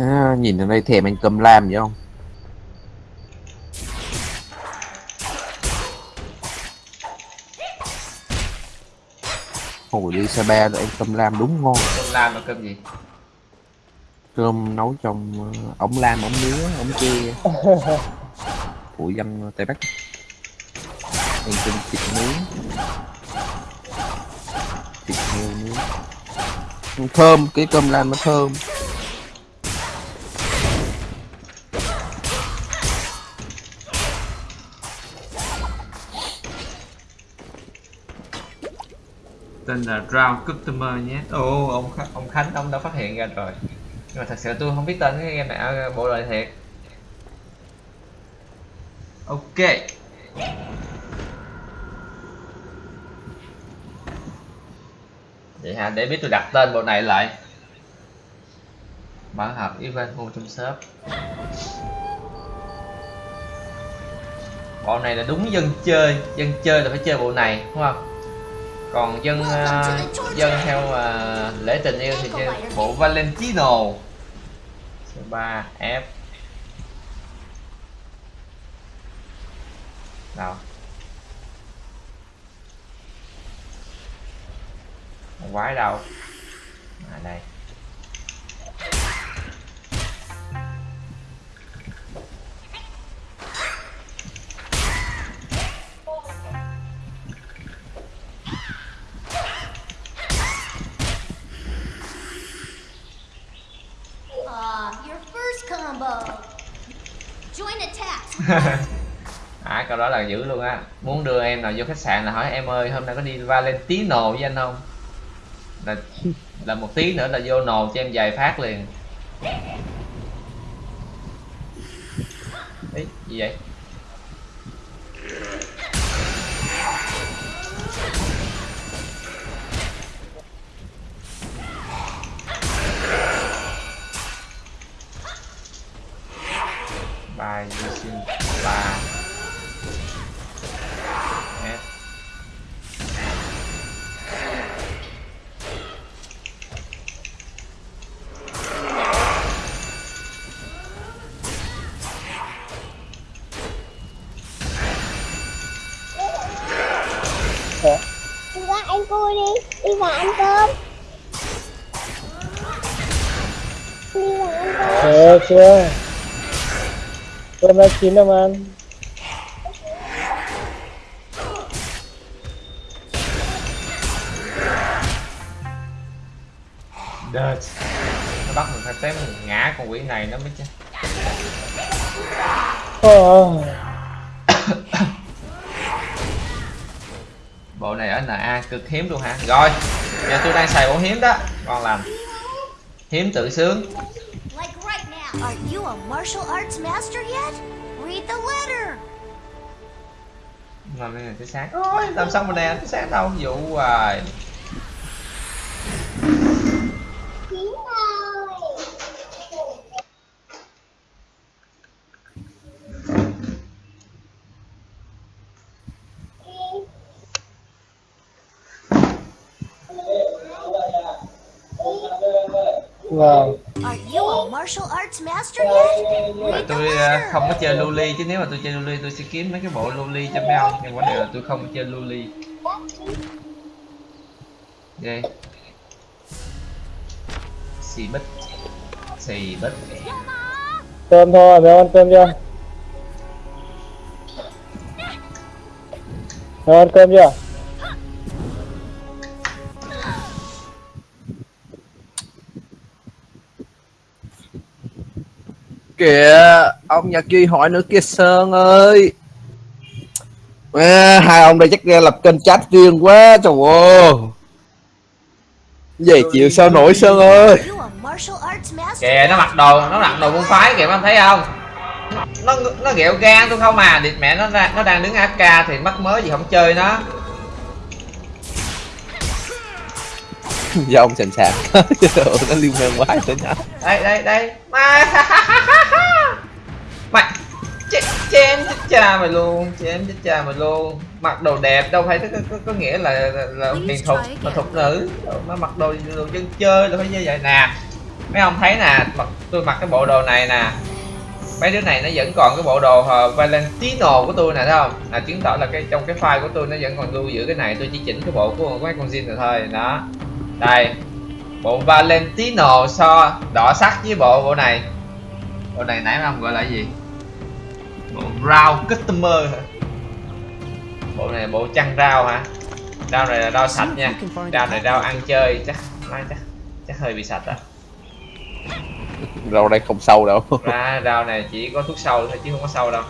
À, nhìn ở đây thèm anh cầm lam vậy không hồi đi xe ba anh cầm lam đúng ngon. Cơm lam là cơm gì? Cơm nấu trong ờ, ống lam ống nứa ống tre. [laughs] Của dân tây bắc. Ăn cơm thịt nướng. Thịt heo nướng. Thơm cái cơm lam nó thơm tên là Drown Customer nhé. Ồ ông Khánh, ông Khánh ông đã phát hiện ra rồi. Nhưng mà thật sự tôi không biết tên cái game này bộ đời thiệt. Ok. Vậy hả? Để biết tôi đặt tên bộ này lại. Bản hợp event mua trong shop. Bộ này là đúng dân chơi. Dân chơi là phải chơi bộ này đúng không còn dân ờ, dân theo ờ, lễ tình yêu thì chơi bộ Valentino. C3 F. Đâu Con quái đâu? À đây [laughs] à câu đó là dữ luôn á. Muốn đưa em nào vô khách sạn là hỏi em ơi hôm nay có đi Valentino với anh không? Là là một tí nữa là vô nồ cho em vài phát liền. Ý, gì vậy? Chưa? Cơm đã chín đâu mà ăn. Đợt. Nó bắt mình phải tém ngã con quỷ này nó mới chứ. Ờ, [coughs] Bộ này ở NA cực hiếm luôn hả? Rồi Giờ tôi đang xài bộ hiếm đó. Ngon lành Hiếm tự sướng you a martial arts master yet? Read the letter. Làm cái sáng Ôi, làm xong rồi nè, sáng đâu, Vụ hoài Chín rồi. vâng Are you a the tôi à, không có chơi Luli chứ nếu mà tôi chơi Luli tôi sẽ kiếm mấy cái bộ Luli cho mấy ông nhưng vấn đề là tôi không có chơi Luli. Đây xì bích xì bích Cơm thôi, mèo ăn cơm chưa? Mèo ăn cơm chưa? Kìa. Ông nhật duy hỏi nữa kia sơn ơi. À, hai ông đây chắc ra lập kênh chat riêng quá trời ơi. Về chịu sao nổi sơn ơi? kìa nó mặc đồ nó mặc đồ môn phái kìa em thấy không? Nó nó ghẹo gan tôi không à. Địt mẹ nó đang nó đang đứng AK thì mắc mới gì không chơi nó do ông sành sạc nó liên quan quá tới nhá đây đây đây. Mà [laughs] mày chém chém chết cha mày luôn chém chết cha mày luôn. Mặc đồ đẹp đâu phải có, có, có nghĩa là là, là hiền thục mà thục nữ. Mà mặc đồ đồ dân chơi là phải như vậy nè. Mấy ông thấy nè mặc tôi mặc cái bộ đồ này nè. Mấy đứa này nó vẫn còn cái bộ đồ uh, Valentino của tôi nè thấy không? Là chứng tỏ là cái trong cái file của tôi nó vẫn còn lưu giữ cái này. Tôi chỉ chỉnh cái bộ của mấy con zin rồi thôi đó đây bộ Valentino so đỏ sắc với bộ bộ này. Bộ này nãy ông gọi là gì? Bộ rau customer hả? Bộ này bộ chăn rau hả? Rau này là rau sạch nha. Rau này rau ăn chơi chắc chắc chắc hơi bị sạch à. Rau đây không sâu đâu. Ra rau này chỉ có thuốc sâu thôi chứ không có sâu đâu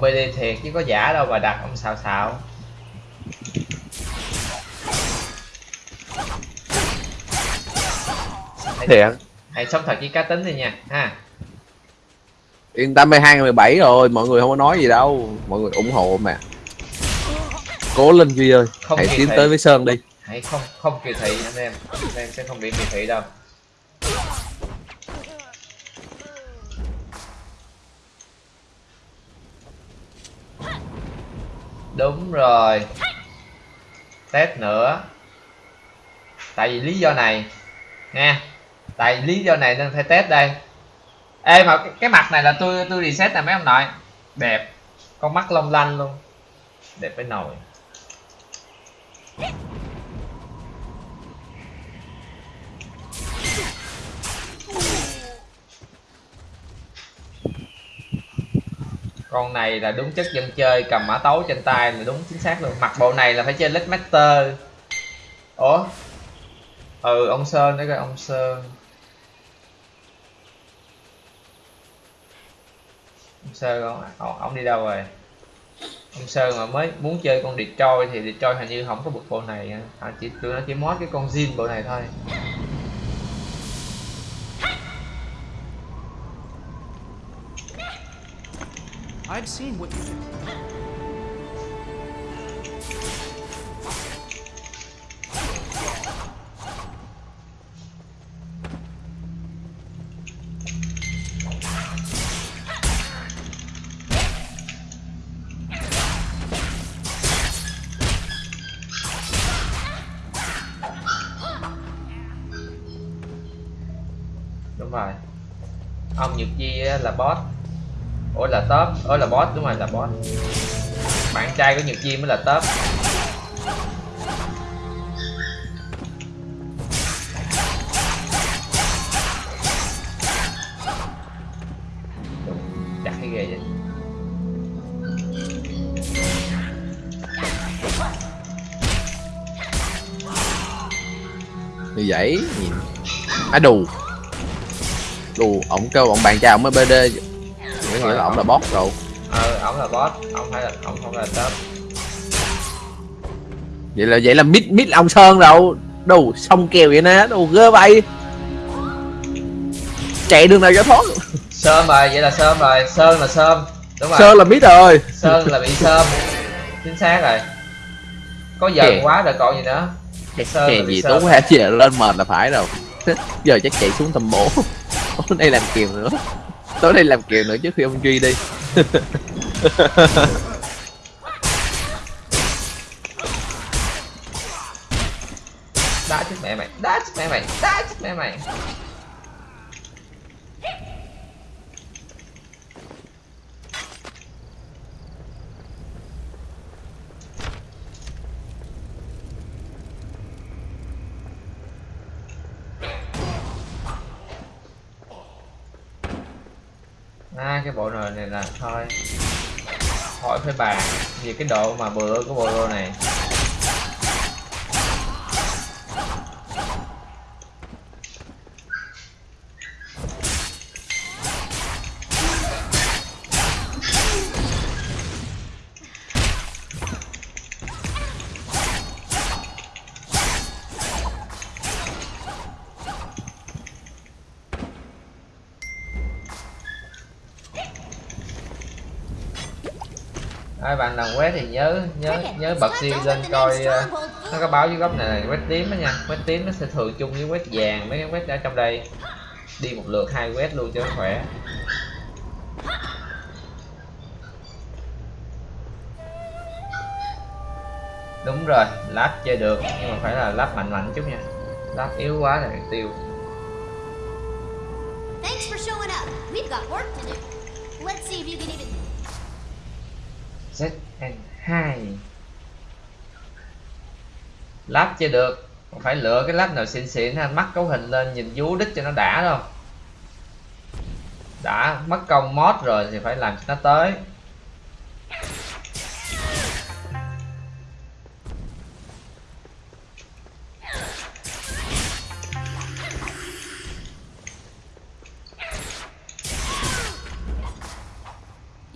ông BD thiệt chứ có giả đâu mà đặt ông xào xạo thiệt. hãy sống thật với cá tính đi nha ha. Yên tâm 2017 rồi mọi người không có nói gì đâu. Mọi người ủng hộ mà cố lên duy ơi Không hãy tiến thị. tới với sơn đi. Hãy không không kỳ thị anh em. Anh em sẽ không bị kỳ thị đâu đúng rồi. Test nữa. Tại vì lý do này nha tại lý do này nên phải test đây. Ê mà cái, cái mặt này là tôi tôi reset nè mấy ông nội. Đẹp. Con mắt long lanh luôn. Đẹp với nồi. Con này là đúng chất dân chơi cầm mã tấu trên tay là đúng chính xác luôn. Mặc bộ này là phải chơi lít Master. Ủa? Ừ ông sơn đấy coi ông sơn. Ông sơn ông, ông, ông đi đâu rồi? Ông sơn mà mới muốn chơi con Detroit thì Detroit hình như không có bực bộ này à, chỉ tụi nó chỉ mod cái con zin bộ này thôi. I've seen what you do. đúng rồi. Ông nhược di là boss. Ủa là top ủa là boss, đúng rồi, là boss. Bạn trai của nhiều chi mới là top. Chặt cái ghê vậy. Như vậy, nhìn. Á, đù. Đù, ổng kêu ổng bạn trai ổng mới bd nghĩa là ổng là boss rồi. Ờ ổng là boss ông phải là ông không là top. Vậy là vậy là mít mít ông sơn đâu đù xong kèo vậy nè đù ghê vậy chạy đường nào cho thoát. Sơm rồi vậy là sơm rồi. Sơn là sơm đúng rồi. Sơn là mít rồi. Sơn là bị sơm chính xác rồi. Có giận Hèn. quá rồi còn gì nữa. Sơn gì tú ha giờ lên mệt là phải rồi. [laughs] Giờ chắc chạy xuống tầm bổ. [laughs] Nay làm kiều nữa tối nay làm kiều nữa trước khi ông duy đi. Đá chết mẹ mày, đá chết mẹ mày, đá chết mẹ mày. Hai cái bộ nồi này là thôi. Hỏi phải bàn. Vì cái độ mà bựa của bộ đồ này. Bạn làm quét thì nhớ nhớ nhớ bật siêu lên coi ờ, nó có báo dưới góc này là quét tím đó nha quét tím nó sẽ thường chung với quét vàng mấy cái quét ở trong đây đi một lượt hai quét luôn cho nó khỏe đúng rồi lát chơi được nhưng mà phải là lát mạnh mạnh chút nha lát yếu quá là tiêu Thanks for showing up. We've got work to do. Let's see if you can even. ZN2 lắp chưa được. Còn phải lựa cái lắp nào xịn xịn ha. Mắt cấu hình lên, nhìn vú đích cho nó đã đâu. Đã, mất công mod rồi thì phải làm cho nó tới.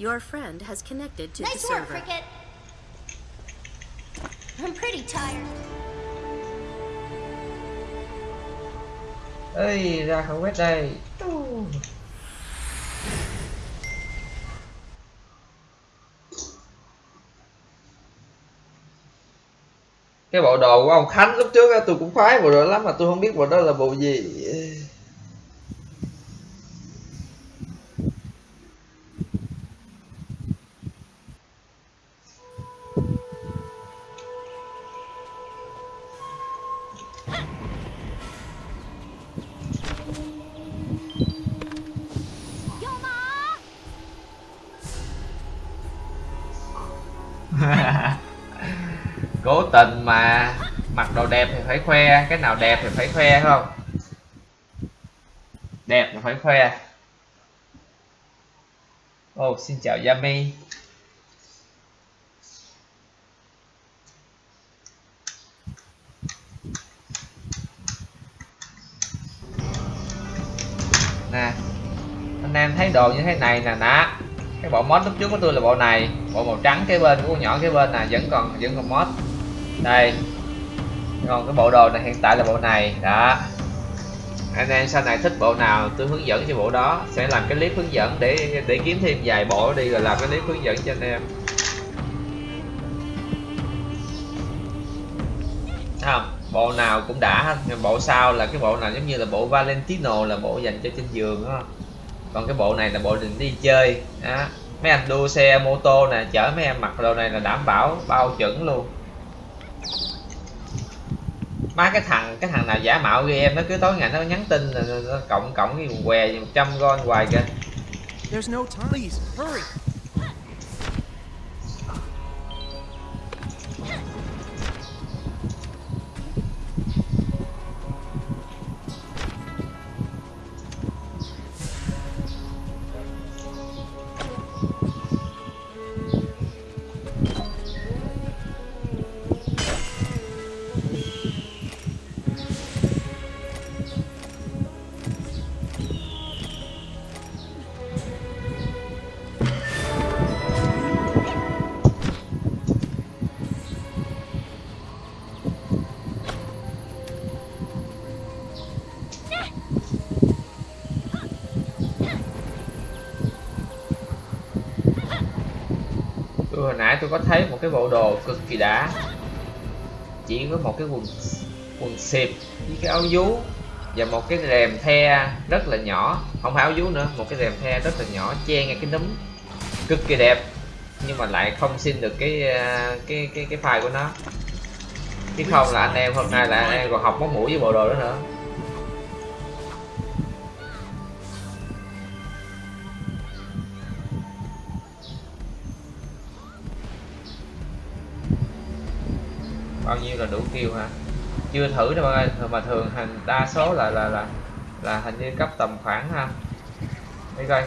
Your friend has connected to Nice the work, server. Cricket. I'm pretty tired. ơi ra khỏi quét đây cái bộ đồ của ông Khánh lúc trước á, tôi cũng khoái bộ đồ lắm mà tôi không biết bộ đó là bộ gì tình mà mặc đồ đẹp thì phải khoe, cái nào đẹp thì phải khoe không? Đẹp thì phải khoe. Oh xin chào Yami. Nè, anh em thấy đồ như thế này nè nè. Cái bộ mod lúc trước của tôi là bộ này, bộ màu trắng cái bên của con nhỏ cái bên nè, vẫn còn vẫn còn mod đây. Còn cái bộ đồ này, hiện tại là bộ này. Đó. Anh em sau này thích bộ nào, tôi hướng dẫn cho bộ đó. Sẽ làm cái clip hướng dẫn để để kiếm thêm vài bộ đi rồi làm cái clip hướng dẫn cho anh em. Không? Bộ nào cũng đã hết. Bộ sau là cái bộ nào giống như là bộ Valentino, là bộ dành cho trên giường đó còn cái bộ này là bộ định đi chơi. Đó. mấy anh đua xe, mô tô nè, chở mấy em mặc đồ này là đảm bảo bao chuẩn luôn má cái thằng cái thằng nào giả mạo ghi em nó cứ tối ngày nó nhắn tin là nó, cộng cộng cái quần què một trăm gon hoài kìa. Tôi có thấy một cái bộ đồ cực kỳ đã. Chỉ có một cái quần quần xịp với cái áo vú và một cái rèm the rất là nhỏ. Không phải áo vú nữa, một cái rèm the rất là nhỏ, che ngay cái núm. Cực kỳ đẹp, nhưng mà lại không xin được cái à, cái cái cái file của nó. Chứ không là anh em hôm nay là anh em còn học móc mũi với bộ đồ đó nữa. Nhiêu là đủ kêu hả? Chưa thử đâu ơi mà thường hành đa số là là là là hình như cấp tầm khoảng ha để coi.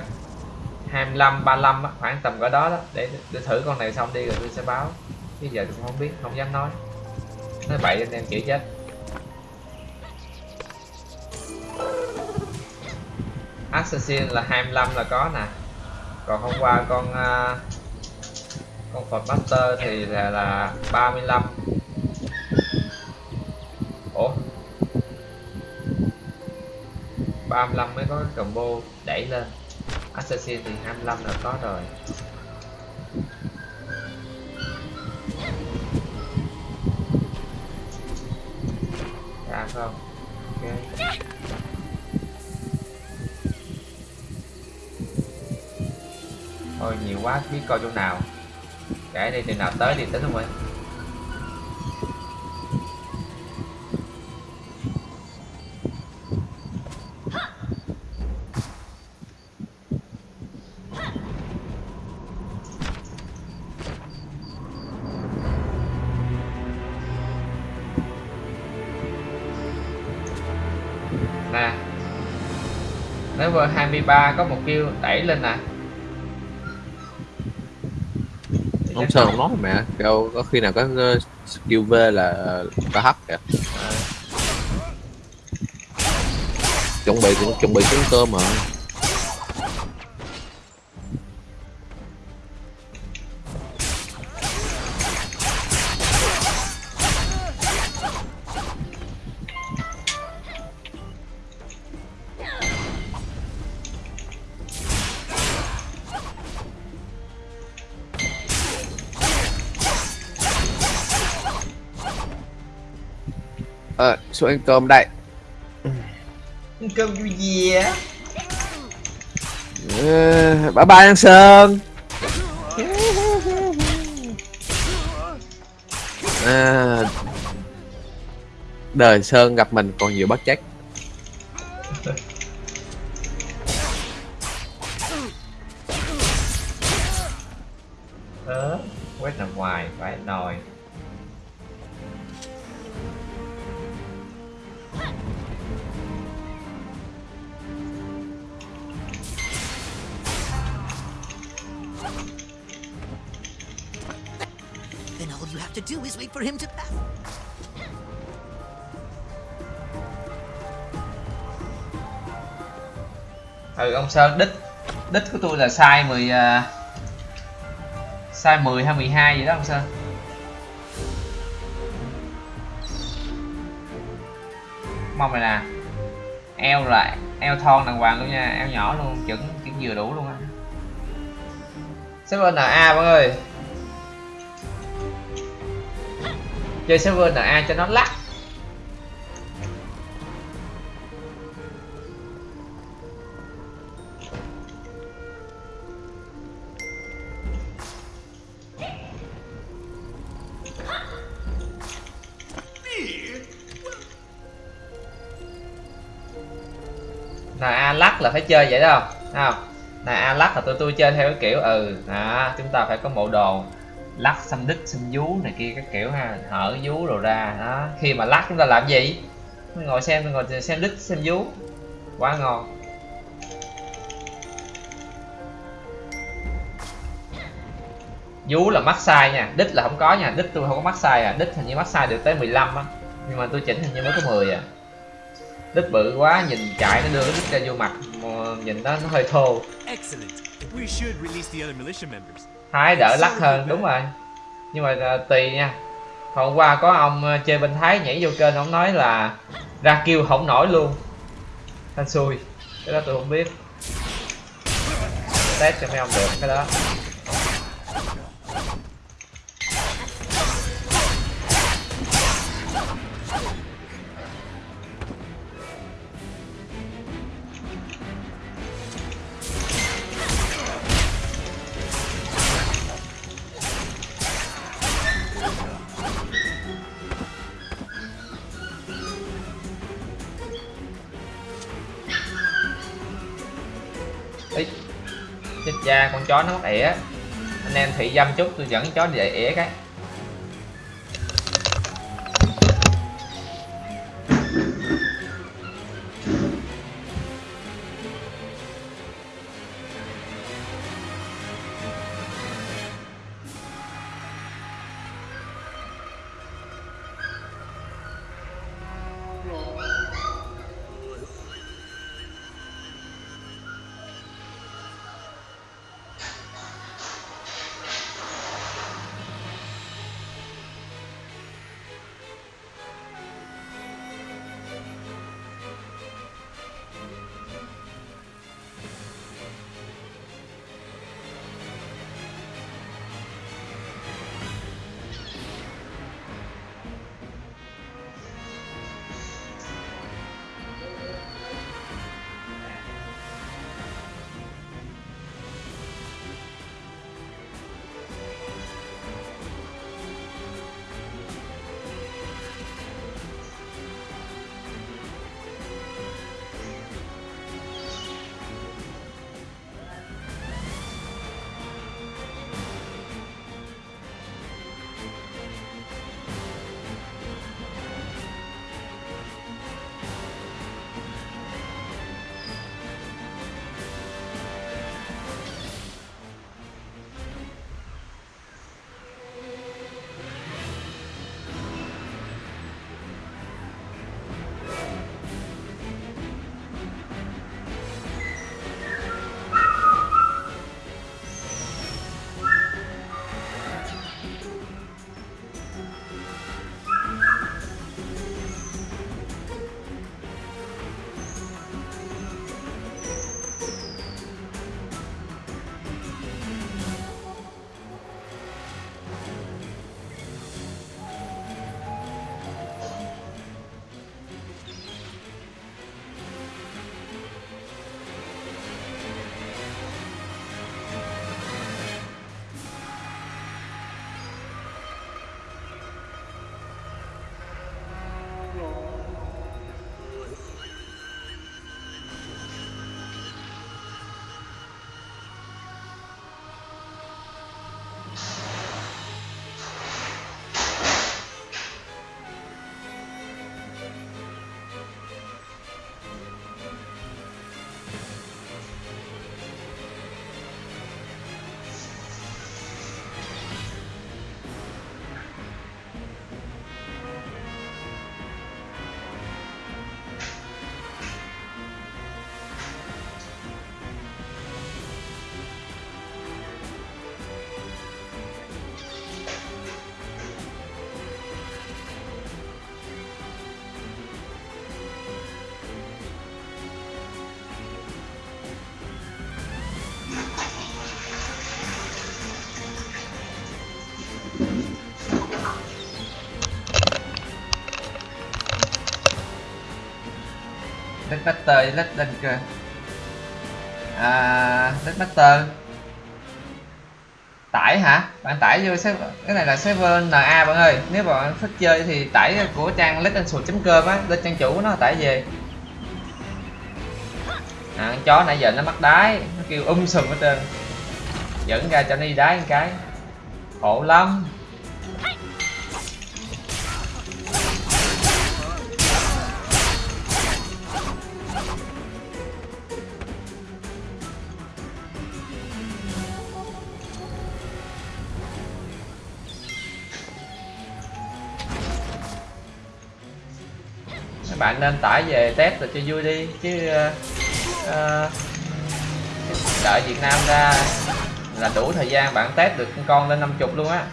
25 35 á, khoảng tầm cỡ đó đó để, để thử con này xong đi rồi tôi sẽ báo. Bây giờ tôi không biết không dám nói. Nói bậy anh em chịu chết. Assassin là 25 là có nè. Còn hôm qua con uh, con Ford Master thì là, là 35 35 mới có cái combo đẩy lên. Assassin thì 25 là có rồi. Ra không. Ok. Thôi nhiều quá, biết coi chỗ nào. Kể đi, từ nào tới thì tính không ơi ba có một kêu đẩy lên nè. Không sao không nói mẹ đâu có khi nào có skill V là có hấp kìa. Chuẩn bị cũng, chuẩn bị trứng cơm mà. Xuống ăn cơm đây. Cơm vui gì á Ờ, bye bye anh sơn. À, đời sơn gặp mình còn nhiều bất trách sao đích đích của tôi là size 10 uh, à, size 10 hay 12 vậy đó không sao. Mong này nè eo là eo thon đàng hoàng luôn nha eo nhỏ luôn chuẩn chuẩn vừa đủ luôn á. Server NA mọi người chơi server NA cho nó lắc. Phải chơi vậy đó không không? NA lắc là tụi tôi chơi theo cái kiểu ừ đó, chúng ta phải có bộ đồ lắc xăm đít xăm vú này kia các kiểu ha hở vú rồi ra đó. Khi mà lắc chúng ta làm gì? Ngồi xem ngồi xem đít xem vú. Quá ngon. Vú là mắc sai nha đít là không có nha đít tôi không có mắc sai à đít hình như mắc sai được tới 15 á. Nhưng mà tôi chỉnh hình như mới có 10 à đít bự quá nhìn chạy nó đưa cái đít ra vô mặt nhìn nó nó hơi thô. Thái đỡ lắc hơn đúng rồi. Nhưng mà à, tùy nha. Hôm qua có ông à, chơi bên thái nhảy vô kênh ông nói là ra kêu không nổi luôn. Thanh xui. Cái đó tôi không biết. Test cho mấy ông được cái đó chó nó mắc ỉa anh em thị dâm chút, tôi dẫn chó đi ỉa cái. Deadmaster với Legend cơ à, Deadmaster tải hả? Bạn tải vô server cái này là server NA bạn ơi. Nếu bạn thích chơi thì tải của trang legendsword.com á lên trang chủ nó tải về. À, con chó nãy giờ nó mắc đái nó kêu um sùm hết trơn. Dẫn ra cho nó đi đái một cái. Khổ lắm. Bạn nên tải về test rồi cho vui đi chứ uh, uh, đợi Việt Nam ra là đủ thời gian bạn test được con con lên 50 luôn á.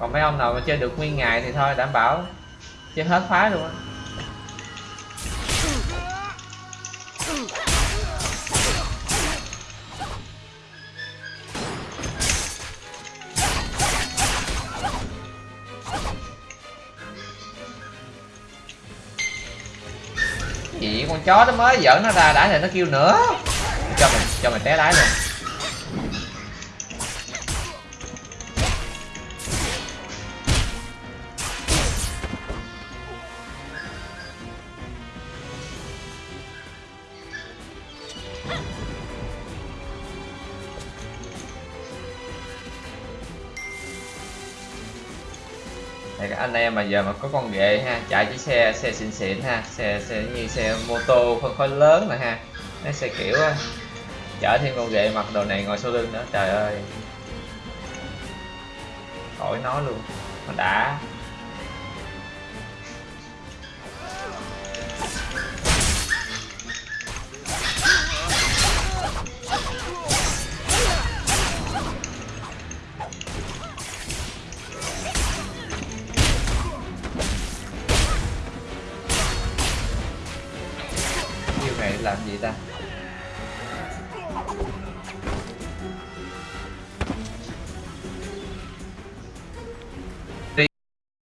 Còn mấy ông nào mà chơi được nguyên ngày thì thôi đảm bảo chơi hết phái luôn á. Chó nó mới dở nó ra, đã thì nó kêu nữa. Cho mày cho mày té đái luôn. Mà giờ mà có con ghệ ha, chạy chiếc xe xe xịn xịn ha, xe xe như xe mô tô phân khối lớn này ha, nó xe kiểu á chở thêm con ghệ mặc đồ này ngồi sau lưng nữa, trời ơi. Khỏi nói luôn mà đã.